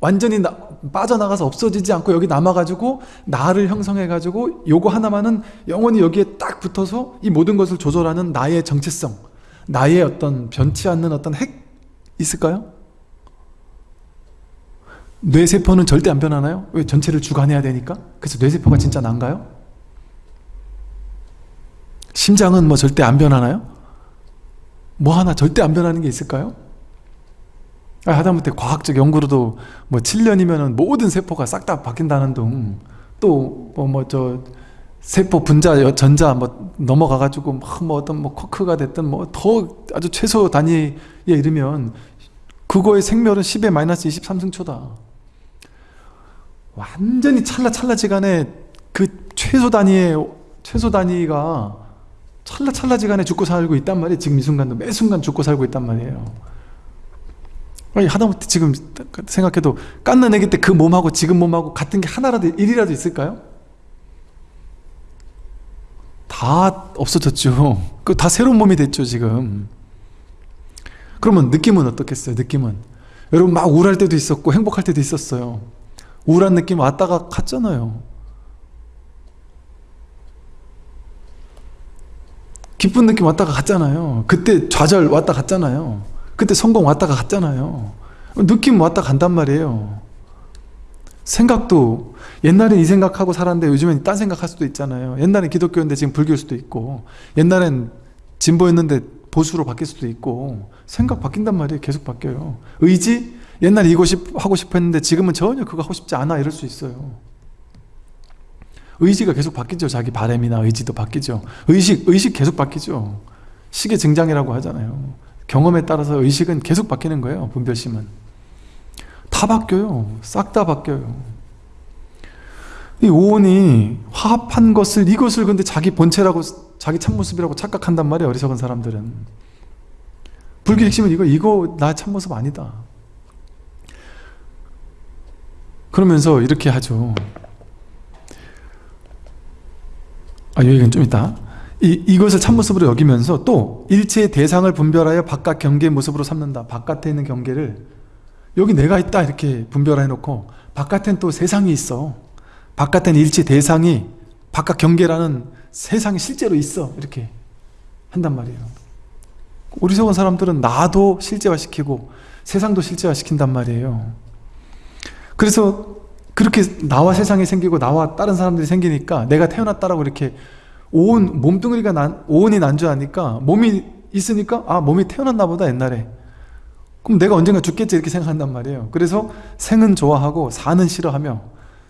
완전히 나, 빠져나가서 없어지지 않고 여기 남아가지고 나를 형성해가지고 요거 하나만은 영원히 여기에 딱 붙어서 이 모든 것을 조절하는 나의 정체성 나의 어떤 변치 않는 어떤 핵 있을까요? 뇌세포는 절대 안 변하나요? 왜 전체를 주관해야 되니까? 그래서 뇌세포가 진짜 난가요? 심장은 뭐 절대 안 변하나요? 뭐 하나 절대 안 변하는 게 있을까요? 아, 하다못해 과학적 연구로도 뭐 7년이면 모든 세포가 싹 다 바뀐다는 둥, 또뭐뭐저 세포 분자 전자 뭐 넘어가 가지고 뭐 어떤 뭐 쿼크가 됐든 뭐 더 아주 최소 단위에 이르면 그거의 생멸은 10의 마이너스 23승초다. 완전히 찰나찰나지간에 그 최소 단위의 최소 단위가 찰나찰나지간에 죽고 살고 있단 말이에요. 지금 이 순간도 매 순간 죽고 살고 있단 말이에요. 아니 하다못해 지금 생각해도 깐난 애기 때 그 몸하고 지금 몸하고 같은 게 하나라도 일이라도 있을까요? 다 없어졌죠. 그 다 새로운 몸이 됐죠 지금. 그러면 느낌은 어떻겠어요? 느낌은 여러분 막 우울할 때도 있었고 행복할 때도 있었어요. 우울한 느낌 왔다가 갔잖아요. 기쁜 느낌 왔다가 갔잖아요. 그때 좌절 왔다 갔잖아요. 그때 성공 왔다가 갔잖아요. 느낌 왔다 간단 말이에요. 생각도 옛날엔 이 생각하고 살았는데 요즘엔 딴 생각할 수도 있잖아요. 옛날엔 기독교인데 지금 불교일 수도 있고 옛날엔 진보였는데 보수로 바뀔 수도 있고 생각 바뀐단 말이에요. 계속 바뀌어요. 의지? 옛날에 이거 하고 싶어 했는데 지금은 전혀 그거 하고 싶지 않아 이럴 수 있어요. 의지가 계속 바뀌죠. 자기 바램이나 의지도 바뀌죠. 의식, 의식 계속 바뀌죠. 시계 증장이라고 하잖아요. 경험에 따라서 의식은 계속 바뀌는 거예요. 분별심은. 다 바뀌어요. 싹 다 바뀌어요. 이 오온이 화합한 것을 이것을 근데 자기 본체라고 자기 참모습이라고 착각한단 말이에요. 어리석은 사람들은. 불교 핵심은 이거 이거 나 참모습 아니다. 그러면서 이렇게 하죠. 아, 여기는 좀 있다. 이, 이것을 참모습으로 여기면서 또 일체의 대상을 분별하여 바깥 경계의 모습으로 삼는다. 바깥에 있는 경계를 여기 내가 있다 이렇게 분별해 놓고 바깥엔 또 세상이 있어. 바깥엔 일체 대상이 바깥 경계라는 세상이 실제로 있어. 이렇게 한단 말이에요. 어리석은 사람들은 나도 실제화시키고 세상도 실제화시킨단 말이에요. 그래서 그렇게 나와 세상이 생기고 나와 다른 사람들이 생기니까 내가 태어났다라고 이렇게 온 몸뚱이가 난 오온이 난주하니까 몸이 있으니까 아 몸이 태어났나 보다 옛날에. 그럼 내가 언젠가 죽겠지 이렇게 생각한단 말이에요. 그래서 생은 좋아하고 사는 싫어하며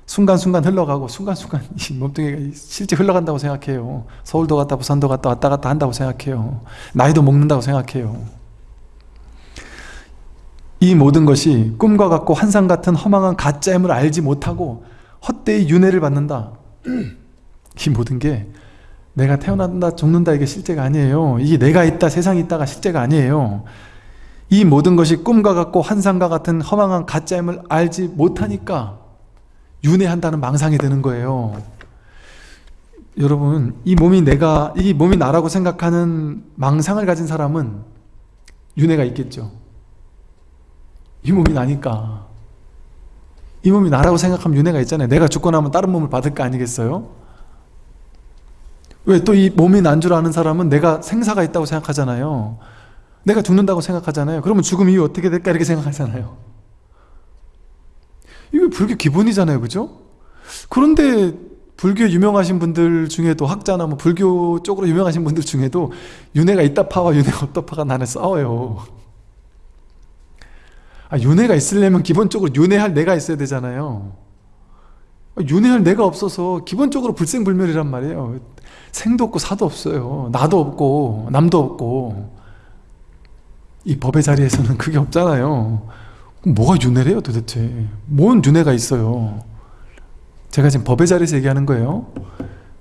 순간순간 흘러가고 순간순간 [laughs] 이 몸뚱이가 실제 흘러간다고 생각해요. 서울도 갔다 부산도 갔다 왔다 갔다 한다고 생각해요. 나이도 먹는다고 생각해요. 이 모든 것이 꿈과 같고 환상 같은 허망한 가짜임을 알지 못하고 헛되이 윤회를 받는다. [clears throat] 이 모든 게 내가 태어난다 죽는다 이게 실제가 아니에요. 이게 내가 있다 세상이 있다가 실제가 아니에요. 이 모든 것이 꿈과 같고 환상과 같은 허망한 가짜임을 알지 못하니까 윤회한다는 망상이 드는 거예요. 여러분 이 몸이 내가 이 몸이 나라고 생각하는 망상을 가진 사람은 윤회가 있겠죠. 이 몸이 나니까 이 몸이 나라고 생각하면 윤회가 있잖아요 내가 죽고 나면 다른 몸을 받을 거 아니겠어요? 왜 또 이 몸이 난 줄 아는 사람은 내가 생사가 있다고 생각하잖아요. 내가 죽는다고 생각하잖아요. 그러면 죽음 이후 어떻게 될까? 이렇게 생각하잖아요. 이게 불교 기본이잖아요. 그죠? 그런데 불교 유명하신 분들 중에도 학자나 뭐 불교 쪽으로 유명하신 분들 중에도 윤회가 있다 파와 윤회가 없다 파가 나는 싸워요. 아, 윤회가 있으려면 기본적으로 윤회할 내가 있어야 되잖아요. 아, 윤회할 내가 없어서 기본적으로 불생불멸이란 말이에요 생도 없고 사도 없어요. 나도 없고 남도 없고. 이 법의 자리에서는 그게 없잖아요. 뭐가 윤회래요 도대체? 뭔 윤회가 있어요? 제가 지금 법의 자리에서 얘기하는 거예요.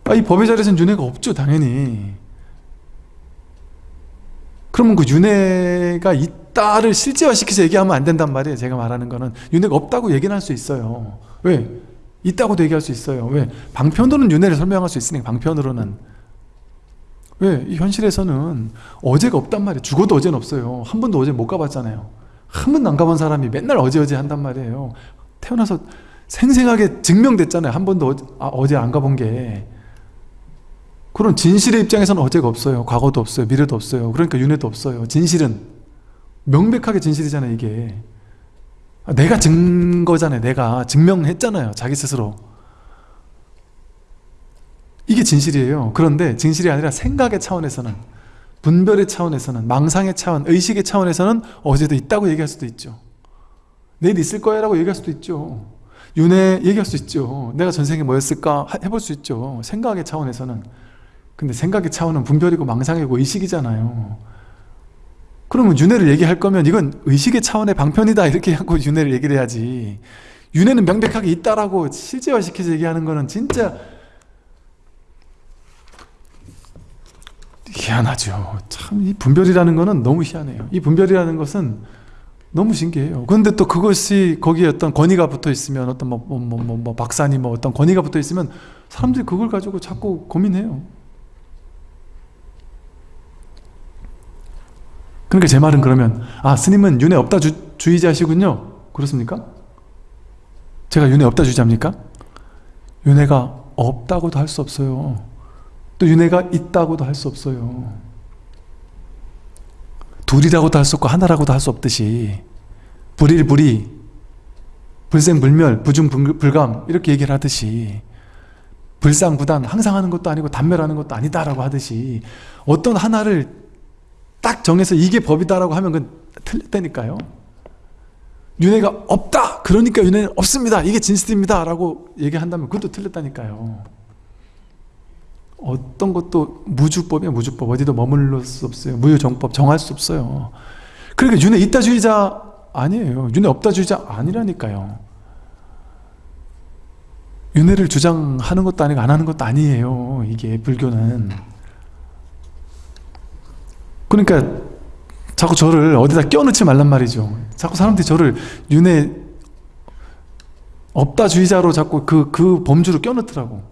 아, 이 법의 자리에서는 윤회가 없죠 당연히. 그러면 그 윤회가 있다를 실제화시켜서 얘기하면 안 된단 말이에요. 제가 말하는 거는. 윤회가 없다고 얘기는 할 수 있어요. 왜? 있다고도 얘기할 수 있어요. 왜? 방편으로는 윤회를 설명할 수 있으니까 방편으로는 왜? 이 현실에서는 어제가 없단 말이에요. 죽어도 어제는 없어요. 한 번도 어제 못 가봤잖아요. 한 번도 안 가본 사람이 맨날 어제 어제 한단 말이에요. 태어나서 생생하게 증명됐잖아요. 한 번도 어제, 아, 어제 안 가본 게 그런 진실의 입장에서는 어제가 없어요. 과거도 없어요. 미래도 없어요. 그러니까 윤회도 없어요. 진실은 명백하게 진실이잖아요. 이게 내가 증거잖아요. 내가 증명했잖아요. 자기 스스로 이게 진실이에요. 그런데 진실이 아니라 생각의 차원에서는 분별의 차원에서는 망상의 차원, 의식의 차원에서는 어제도 있다고 얘기할 수도 있죠. 내일 있을 거야 라고 얘기할 수도 있죠. 윤회 얘기할 수 있죠. 내가 전생에 뭐였을까 해볼 수 있죠. 생각의 차원에서는 근데 생각의 차원은 분별이고 망상이고 의식이잖아요 그러면 윤회를 얘기할 거면 이건 의식의 차원의 방편이다. 이렇게 하고 윤회를 얘기를 해야지. 윤회는 명백하게 있다라고 실제화시켜서 얘기하는 거는 진짜 희한하죠. 참 이 분별이라는 거는 너무 희한해요. 이 분별이라는 것은 너무 신기해요. 그런데 또 그것이 거기에 어떤 권위가 붙어 있으면 어떤 뭐, 뭐, 뭐, 뭐, 뭐 박사님 뭐 어떤 권위가 붙어 있으면 사람들이 그걸 가지고 자꾸 고민해요 그러니까 제 말은 그러면 아 스님은 윤회 없다 주, 주의자시군요 그렇습니까? 제가 윤회 없다 주의자입니까? 윤회가 없다고도 할 수 없어요. 또 윤회가 있다고도 할 수 없어요. 둘이라고도 할 수 없고 하나라고도 할 수 없듯이 불일불이 불생불멸 부중불감 이렇게 얘기를 하듯이 불상부단 항상 하는 것도 아니고 단멸하는 것도 아니다라고 하듯이 어떤 하나를 딱 정해서 이게 법이다라고 하면 그건 틀렸다니까요. 윤회가 없다! 그러니까 윤회는 없습니다! 이게 진실입니다! 라고 얘기한다면 그것도 틀렸다니까요. 어떤 것도 무주법이야 무주법 어디도 머물러 수 없어요 무유정법 정할 수 없어요 그러니까 윤회 있다주의자 아니에요 윤회 없다주의자 아니라니까요 윤회를 주장하는 것도 아니고 안 하는 것도 아니에요 이게 불교는 그러니까 자꾸 저를 어디다 껴넣지 말란 말이죠. 자꾸 사람들이 저를 윤회 없다주의자로 자꾸 그, 그 범주로 껴넣더라고.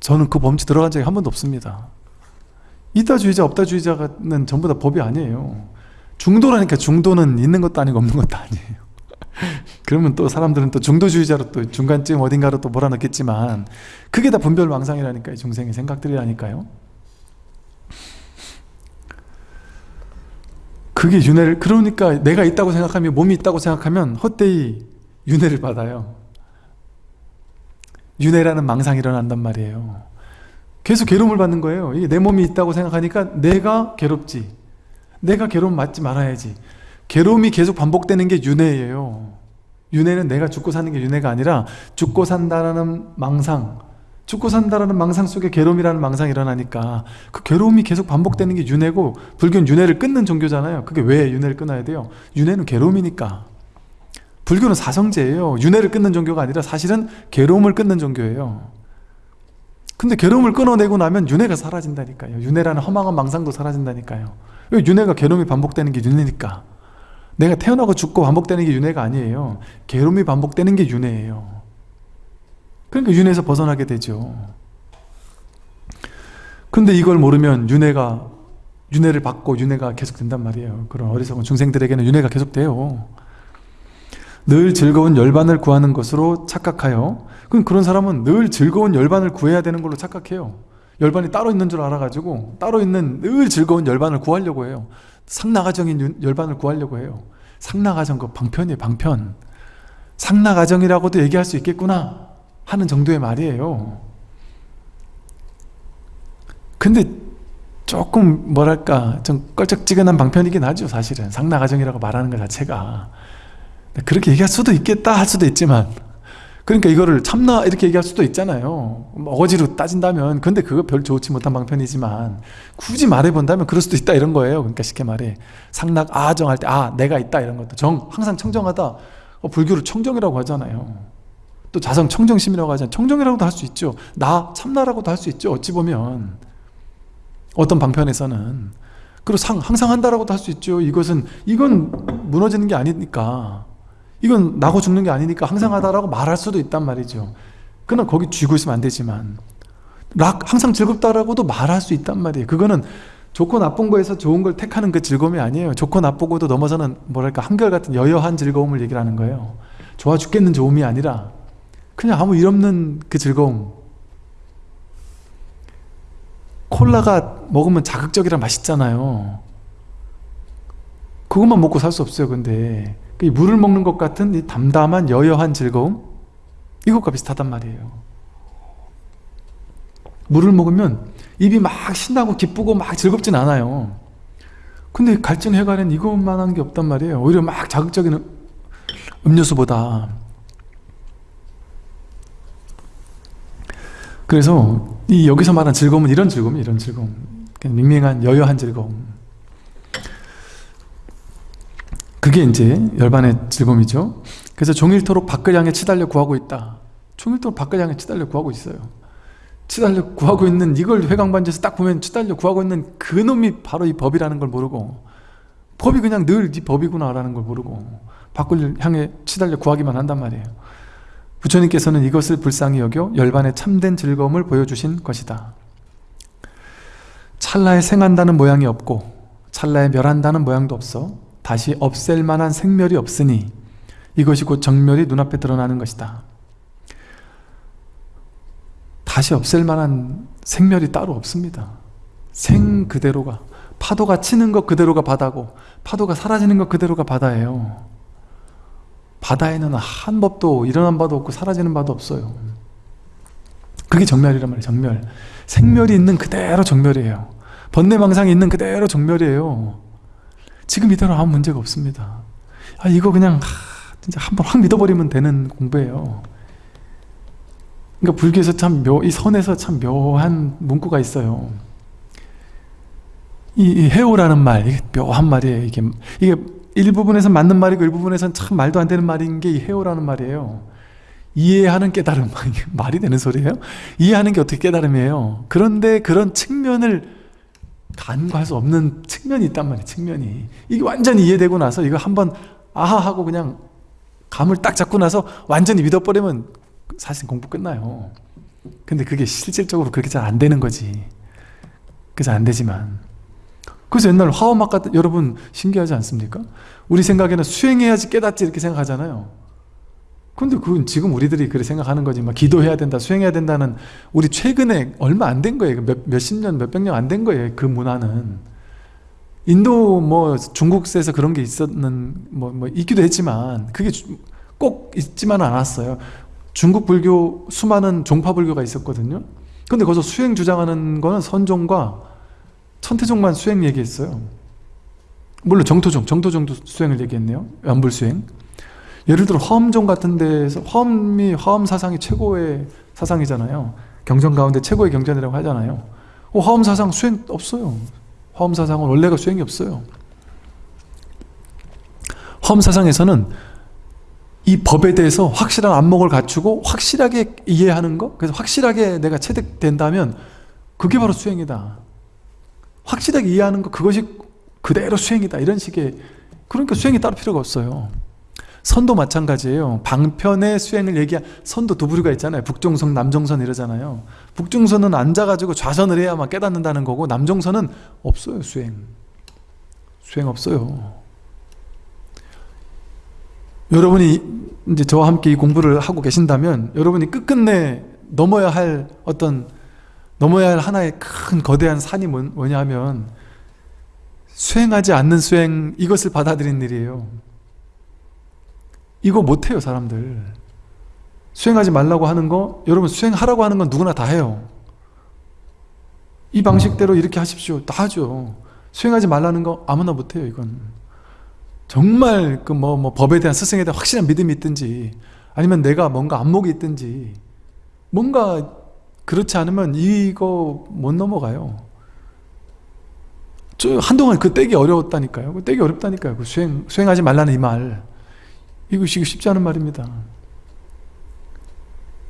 저는 그 범주 들어간 적이 한 번도 없습니다. 이다주의자 없다주의자는 전부 다 법이 아니에요. 중도라니까 중도는 있는 것도 아니고 없는 것도 아니에요. [laughs] 그러면 또 사람들은 또 중도주의자로 또 중간쯤 어딘가로 또 몰아넣겠지만 그게 다 분별망상이라니까요. 중생의 생각들이라니까요 그게 윤회를 그러니까 내가 있다고 생각하면 몸이 있다고 생각하면 헛되이 윤회를 받아요. 윤회라는 망상이 일어난단 말이에요. 계속 괴로움을 받는 거예요. 내 몸이 있다고 생각하니까 내가 괴롭지. 내가 괴로움 맞지 말아야지. 괴로움이 계속 반복되는 게 윤회예요. 윤회는 내가 죽고 사는 게 윤회가 아니라 죽고 산다라는 망상 죽고 산다라는 망상 속에 괴로움이라는 망상이 일어나니까 그 괴로움이 계속 반복되는 게 윤회고 불교는 윤회를 끊는 종교잖아요. 그게 왜 윤회를 끊어야 돼요? 윤회는 괴로움이니까. 불교는 사성제예요. 윤회를 끊는 종교가 아니라 사실은 괴로움을 끊는 종교예요. 근데 괴로움을 끊어내고 나면 윤회가 사라진다니까요. 윤회라는 허망한 망상도 사라진다니까요. 윤회가 괴로움이 반복되는 게 윤회니까? 내가 태어나고 죽고 반복되는 게 윤회가 아니에요. 괴로움이 반복되는 게 윤회예요 그러니까 윤회에서 벗어나게 되죠. 근데 이걸 모르면 윤회가 윤회를 받고 윤회가 계속 된단 말이에요. 그런 어리석은 중생들에게는 윤회가 계속 돼요. 늘 즐거운 열반을 구하는 것으로 착각하여 그럼 그런 사람은 늘 즐거운 열반을 구해야 되는 걸로 착각해요. 열반이 따로 있는 줄 알아가지고 따로 있는 늘 즐거운 열반을 구하려고 해요. 상나가정인 열반을 구하려고 해요. 상나가정 그 방편이에요 방편. 상나가정이라고도 얘기할 수 있겠구나 하는 정도의 말이에요. 근데 조금 뭐랄까 좀 껄쩍지근한 방편이긴 하죠 사실은. 상나가정이라고 말하는 것 자체가. 그렇게 얘기할 수도 있겠다 할 수도 있지만 그러니까 이거를 참나 이렇게 얘기할 수도 있잖아요. 어거지로 따진다면 근데 그거 별 좋지 못한 방편이지만 굳이 말해본다면 그럴 수도 있다 이런 거예요. 그러니까 쉽게 말해. 상락 아정 할 때 아 내가 있다 이런 것도. 정 항상 청정하다. 어, 불교를 청정이라고 하잖아요 또 자성 청정심이라고 하잖아요. 청정이라고도 할 수 있죠. 나 참나라고도 할 수 있죠. 어찌 보면. 어떤 방편에서는. 그리고 상, 항상 한다라고도 할 수 있죠. 이것은 이건 무너지는 게 아니니까. 이건 나고 죽는 게 아니니까 항상 하다라고 말할 수도 있단 말이죠. 그러나 거기 쥐고 있으면 안 되지만. 락 항상 즐겁다라고도 말할 수 있단 말이에요. 그거는 좋고 나쁜 거에서 좋은 걸 택하는 그 즐거움이 아니에요. 좋고 나쁘고도 넘어서는 뭐랄까 한결같은 여여한 즐거움을 얘기를 하는 거예요. 좋아 죽겠는 좋음이 아니라 그냥 아무 일 없는 그 즐거움. 콜라가 먹으면 자극적이라 맛있잖아요. 그것만 먹고 살 수 없어요 근데. 그 물을 먹는 것 같은 이 담담한 여여한 즐거움? 이것과 비슷하단 말이에요. 물을 먹으면 입이 막 신나고 기쁘고 막 즐겁진 않아요. 근데 갈증 해가는 이것만한 게 없단 말이에요. 오히려 막 자극적인 음료수보다 그래서 이 여기서 말하는 즐거움은 이런 즐거움 이런 즐거움. 밍밍한 여여한 즐거움. 그게 이제 열반의 즐거움이죠. 그래서 종일토록 밖을 향해 치달려 구하고 있다. 종일토록 밖을 향해 치달려 구하고 있어요. 치달려 구하고 있는 이걸 회광반지에서 딱 보면 치달려 구하고 있는 그 놈이 바로 이 법이라는 걸 모르고 법이 그냥 늘 이 법이구나 라는 걸 모르고 밖을 향해 치달려 구하기만 한단 말이에요 부처님께서는 이것을 불쌍히 여겨 열반의 참된 즐거움을 보여주신 것이다 찰나에 생한다는 모양이 없고 찰나에 멸한다는 모양도 없어 다시 없앨 만한 생멸이 없으니 이것이 곧 정멸이 눈앞에 드러나는 것이다. 다시 없앨 만한 생멸이 따로 없습니다. 생 그대로가 파도가 치는 것 그대로가 바다고 파도가 사라지는 것 그대로가 바다예요. 바다에는 한 법도 일어난 바도 없고 사라지는 바도 없어요. 그게 정멸이란 말이에요. 정멸. 생멸이 있는 그대로 정멸이에요. 번뇌망상이 있는 그대로 정멸이에요. 지금 이대로 아무 문제가 없습니다. 아 이거 그냥 하, 진짜 한번 확 믿어버리면 되는 공부예요. 그러니까 불교에서 참 묘, 이 선에서 참 묘한 문구가 있어요. 이, 이 해오라는 말, 이게 묘한 말이에요. 이게, 이게 일부분에서 맞는 말이고 일부분에서는 참 말도 안 되는 말인 게이 해오라는 말이에요. 이해하는 깨달음, [laughs] 말이 되는 소리예요? 이해하는 게 어떻게 깨달음이에요? 그런데 그런 측면을 간과할 수 없는 측면이 있단 말이에요. 측면이. 이게 완전히 이해되고 나서 이거 한번 아하 하고 그냥 감을 딱 잡고 나서 완전히 믿어버리면 사실 공부 끝나요. 근데 그게 실질적으로 그렇게 잘 안 되는 거지. 그래서 안 되지만. 그래서 옛날 화엄학 같은 여러분 신기하지 않습니까? 우리 생각에는 수행해야지 깨닫지 이렇게 생각하잖아요. 근데 그건 지금 우리들이 그렇게 생각하는 거지. 막 기도해야 된다, 수행해야 된다는 우리 최근에 얼마 안 된 거예요. 몇, 몇십 년, 몇백 년 안 된 거예요. 그 문화는. 인도 뭐 중국에서 그런 게 있었는 뭐, 뭐 있기도 했지만 그게 꼭 있지만 않았어요. 중국 불교 수많은 종파 불교가 있었거든요. 근데 거기서 수행 주장하는 거는 선종과 천태종만 수행 얘기했어요. 물론 정토종, 정토종도 수행을 얘기했네요. 연불수행. 예를 들어 화엄종 같은 데서 화엄이 화엄 사상이 최고의 사상이잖아요. 경전 가운데 최고의 경전이라고 하잖아요. 어, 화엄 사상 수행 없어요. 화엄 사상은 원래가 수행이 없어요. 화엄 사상에서는 이 법에 대해서 확실한 안목을 갖추고 확실하게 이해하는 것 그래서 확실하게 내가 체득된다면 그게 바로 수행이다. 확실하게 이해하는 것 그것이 그대로 수행이다. 이런 식의 그러니까 수행이 따로 필요가 없어요. 선도 마찬가지예요. 방편의 수행을 얘기한 선도 두 부류가 있잖아요. 북종선, 남종선 이러잖아요. 북종선은 앉아가지고 좌선을 해야만 깨닫는다는 거고 남종선은 없어요. 수행. 수행 없어요. 여러분이 이제 저와 함께 이 공부를 하고 계신다면 여러분이 끝끝내 넘어야 할 어떤 넘어야 할 하나의 큰 거대한 산이 뭐냐 하면 수행하지 않는 수행 이것을 받아들인 일이에요. 이거 못해요 사람들. 수행하지 말라고 하는 거 여러분 수행하라고 하는 건 누구나 다 해요. 이 방식대로 이렇게 하십시오. 다 하죠. 수행하지 말라는 거 아무나 못해요 이건. 정말 그 뭐 뭐 법에 대한 스승에 대한 확실한 믿음이 있든지 아니면 내가 뭔가 안목이 있든지 뭔가 그렇지 않으면 이거 못 넘어가요 저 한동안 그 떼기 어려웠다니까요 그 떼기 어렵다니까요 그 수행, 수행하지 말라는 이 말 이것이 쉽지 않은 말입니다.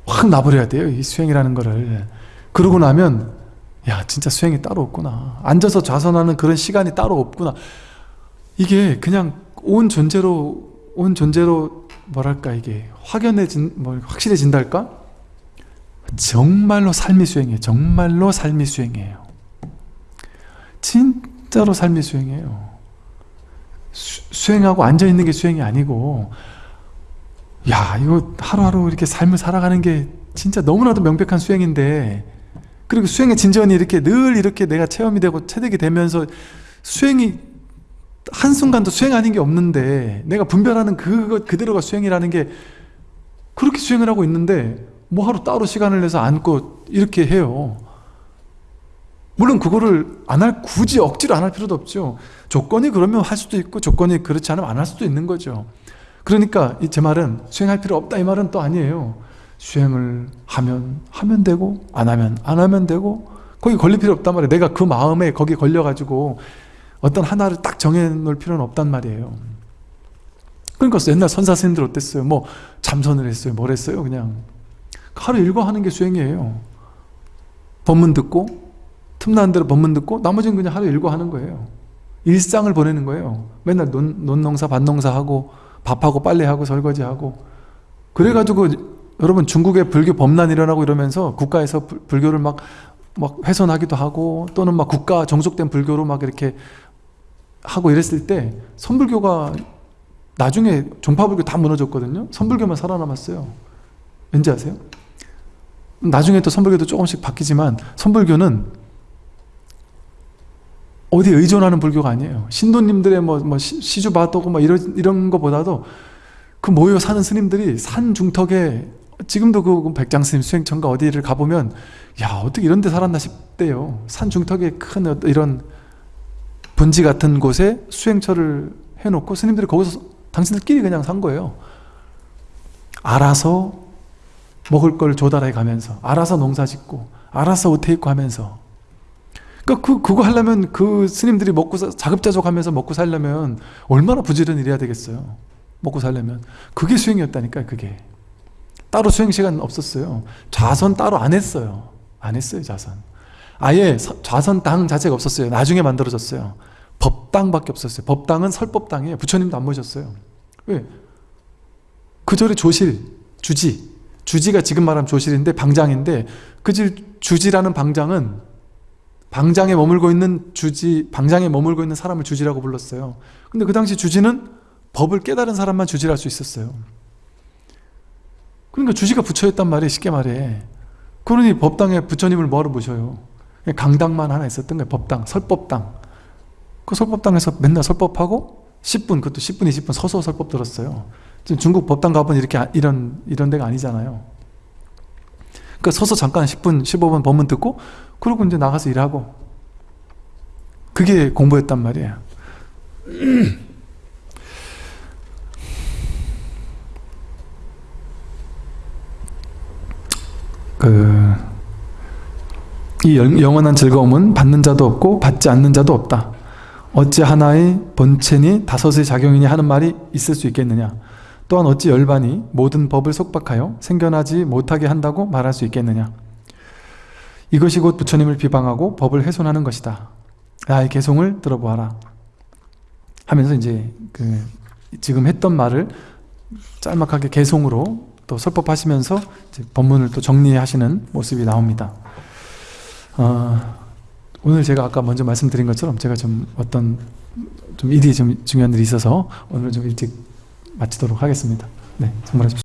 확 놔버려야 돼요. 이 수행이라는 거를. 그러고 나면 야 진짜 수행이 따로 없구나. 앉아서 좌선하는 그런 시간이 따로 없구나. 이게 그냥 온 존재로 온 존재로 뭐랄까 이게 확연해진 뭐 확실해진달까? 정말로 삶이 수행이에요. 정말로 삶이 수행이에요. 진짜로 삶이 수행이에요. 수, 행하고 앉아있는 게 수행이 아니고 야 이거 하루하루 이렇게 삶을 살아가는 게 진짜 너무나도 명백한 수행인데 그리고 수행의 진전이 이렇게 늘 이렇게 내가 체험이 되고 체득이 되면서 수행이 한순간도 수행 아닌 게 없는데 내가 분별하는 그것 그대로가 수행이라는 게 그렇게 수행을 하고 있는데 뭐 하루 따로 시간을 내서 앉고 이렇게 해요? 물론 그거를 안 할 굳이 억지로 안 할 필요도 없죠. 조건이 그러면 할 수도 있고 조건이 그렇지 않으면 안 할 수도 있는 거죠. 그러니까 제 말은 수행할 필요 없다 이 말은 또 아니에요. 수행을 하면 하면 되고 안 하면 안 하면 되고 거기 걸릴 필요 없단 말이에요. 내가 그 마음에 거기 걸려가지고 어떤 하나를 딱 정해놓을 필요는 없단 말이에요. 그러니까 옛날 선사 스님들 어땠어요? 뭐 잠선을 했어요? 뭘 했어요? 그냥 하루 일과 하는 게 수행이에요 법문 듣고 틈나는 대로 법문 듣고 나머지는 그냥 하루 일과 하는 거예요 일상을 보내는 거예요 맨날 논, 논농사 밭농사하고 밥하고 빨래하고 설거지하고 그래가지고 여러분 중국에 불교 범란 일어나고 이러면서 국가에서 불 교를 막, 막 훼손하기도 하고 또는 막 국가 정속된 불교로 막 이렇게 하고 이랬을 때 선불교가 나중에 종파불교 다 무너졌거든요. 선불교만 살아남았어요. 왠지 아세요? 나중에 또 선불교도 조금씩 바뀌지만 선불교는 어디 의존하는 불교가 아니에요. 신도님들의 뭐, 뭐 시- 시주바도고 뭐 이런, 이런 거보다도 그 모여 사는 스님들이 산 중턱에 지금도 그 백장스님 수행천가 어디를 가보면 야 어떻게 이런 데 살았나 싶대요. 산 중턱에 큰 이런 분지 같은 곳에 수행처를 해놓고 스님들이 거기서 당신들끼리 그냥 산 거예요. 알아서 먹을 걸 조달해 가면서 알아서 농사 짓고 알아서 옷 입고 하면서. 그러니까 그, 그거 하려면 그 스님들이 먹고 사- 자급자족하면서 먹고 살려면 얼마나 부지런히 일해야 되겠어요? 먹고 살려면. 그게 수행이었다니까요 그게. 따로 수행 시간 없었어요. 좌선 따로 안 했어요. 안 했어요 좌선. 아예 서- 좌선 당 자체가 없었어요. 나중에 만들어졌어요. 법당밖에 없었어요. 법당은 설법당이에요. 부처님도 안 모셨어요. 왜? 그 절에 조실, 주지 주지가 지금 말하면 조실인데 방장인데 그질 주지라는 방장은 방장에 머물고 있는 주지 방장에 머물고 있는 사람을 주지라고 불렀어요. 근데 그 당시 주지는 법을 깨달은 사람만 주지할 수 있었어요. 그러니까 주지가 부처였단 말이에요 쉽게 말해. 그러니 법당에 부처님을 뭐하러 모셔요? 강당만 하나 있었던 거예요 법당, 설법당. 그 설법당에서 맨날 설법하고 10분 그것도 10분 20분 서서 설법 들었어요 지금 중국 법당 가보면 이렇게 아- 이런 이런 데가 아니잖아요 그러니까 서서 잠깐 10분 15분 법문 듣고 그러고 이제 나가서 일하고 그게 공부였단 말이에요 [clears throat] 그, 이 영- 영원한 즐거움은 받는 자도 없고 받지 않는 자도 없다. 어찌 하나의 본체니 다섯의 작용이니 하는 말이 있을 수 있겠느냐. 또한 어찌 열반이 모든 법을 속박하여 생겨나지 못하게 한다고 말할 수 있겠느냐. 이것이 곧 부처님을 비방하고 법을 훼손하는 것이다. 나의 개송을 들어보아라. 하면서 이제 그 지금 했던 말을 짤막하게 개송으로 또 설법하시면서 법문을 또 정리하시는 모습이 나옵니다. 어, 오늘 제가 아까 먼저 말씀드린 것처럼 제가 좀 어떤 좀 일이 좀 중요한 일이 있어서 오늘 좀 일찍 마치도록 하겠습니다. 네, 정말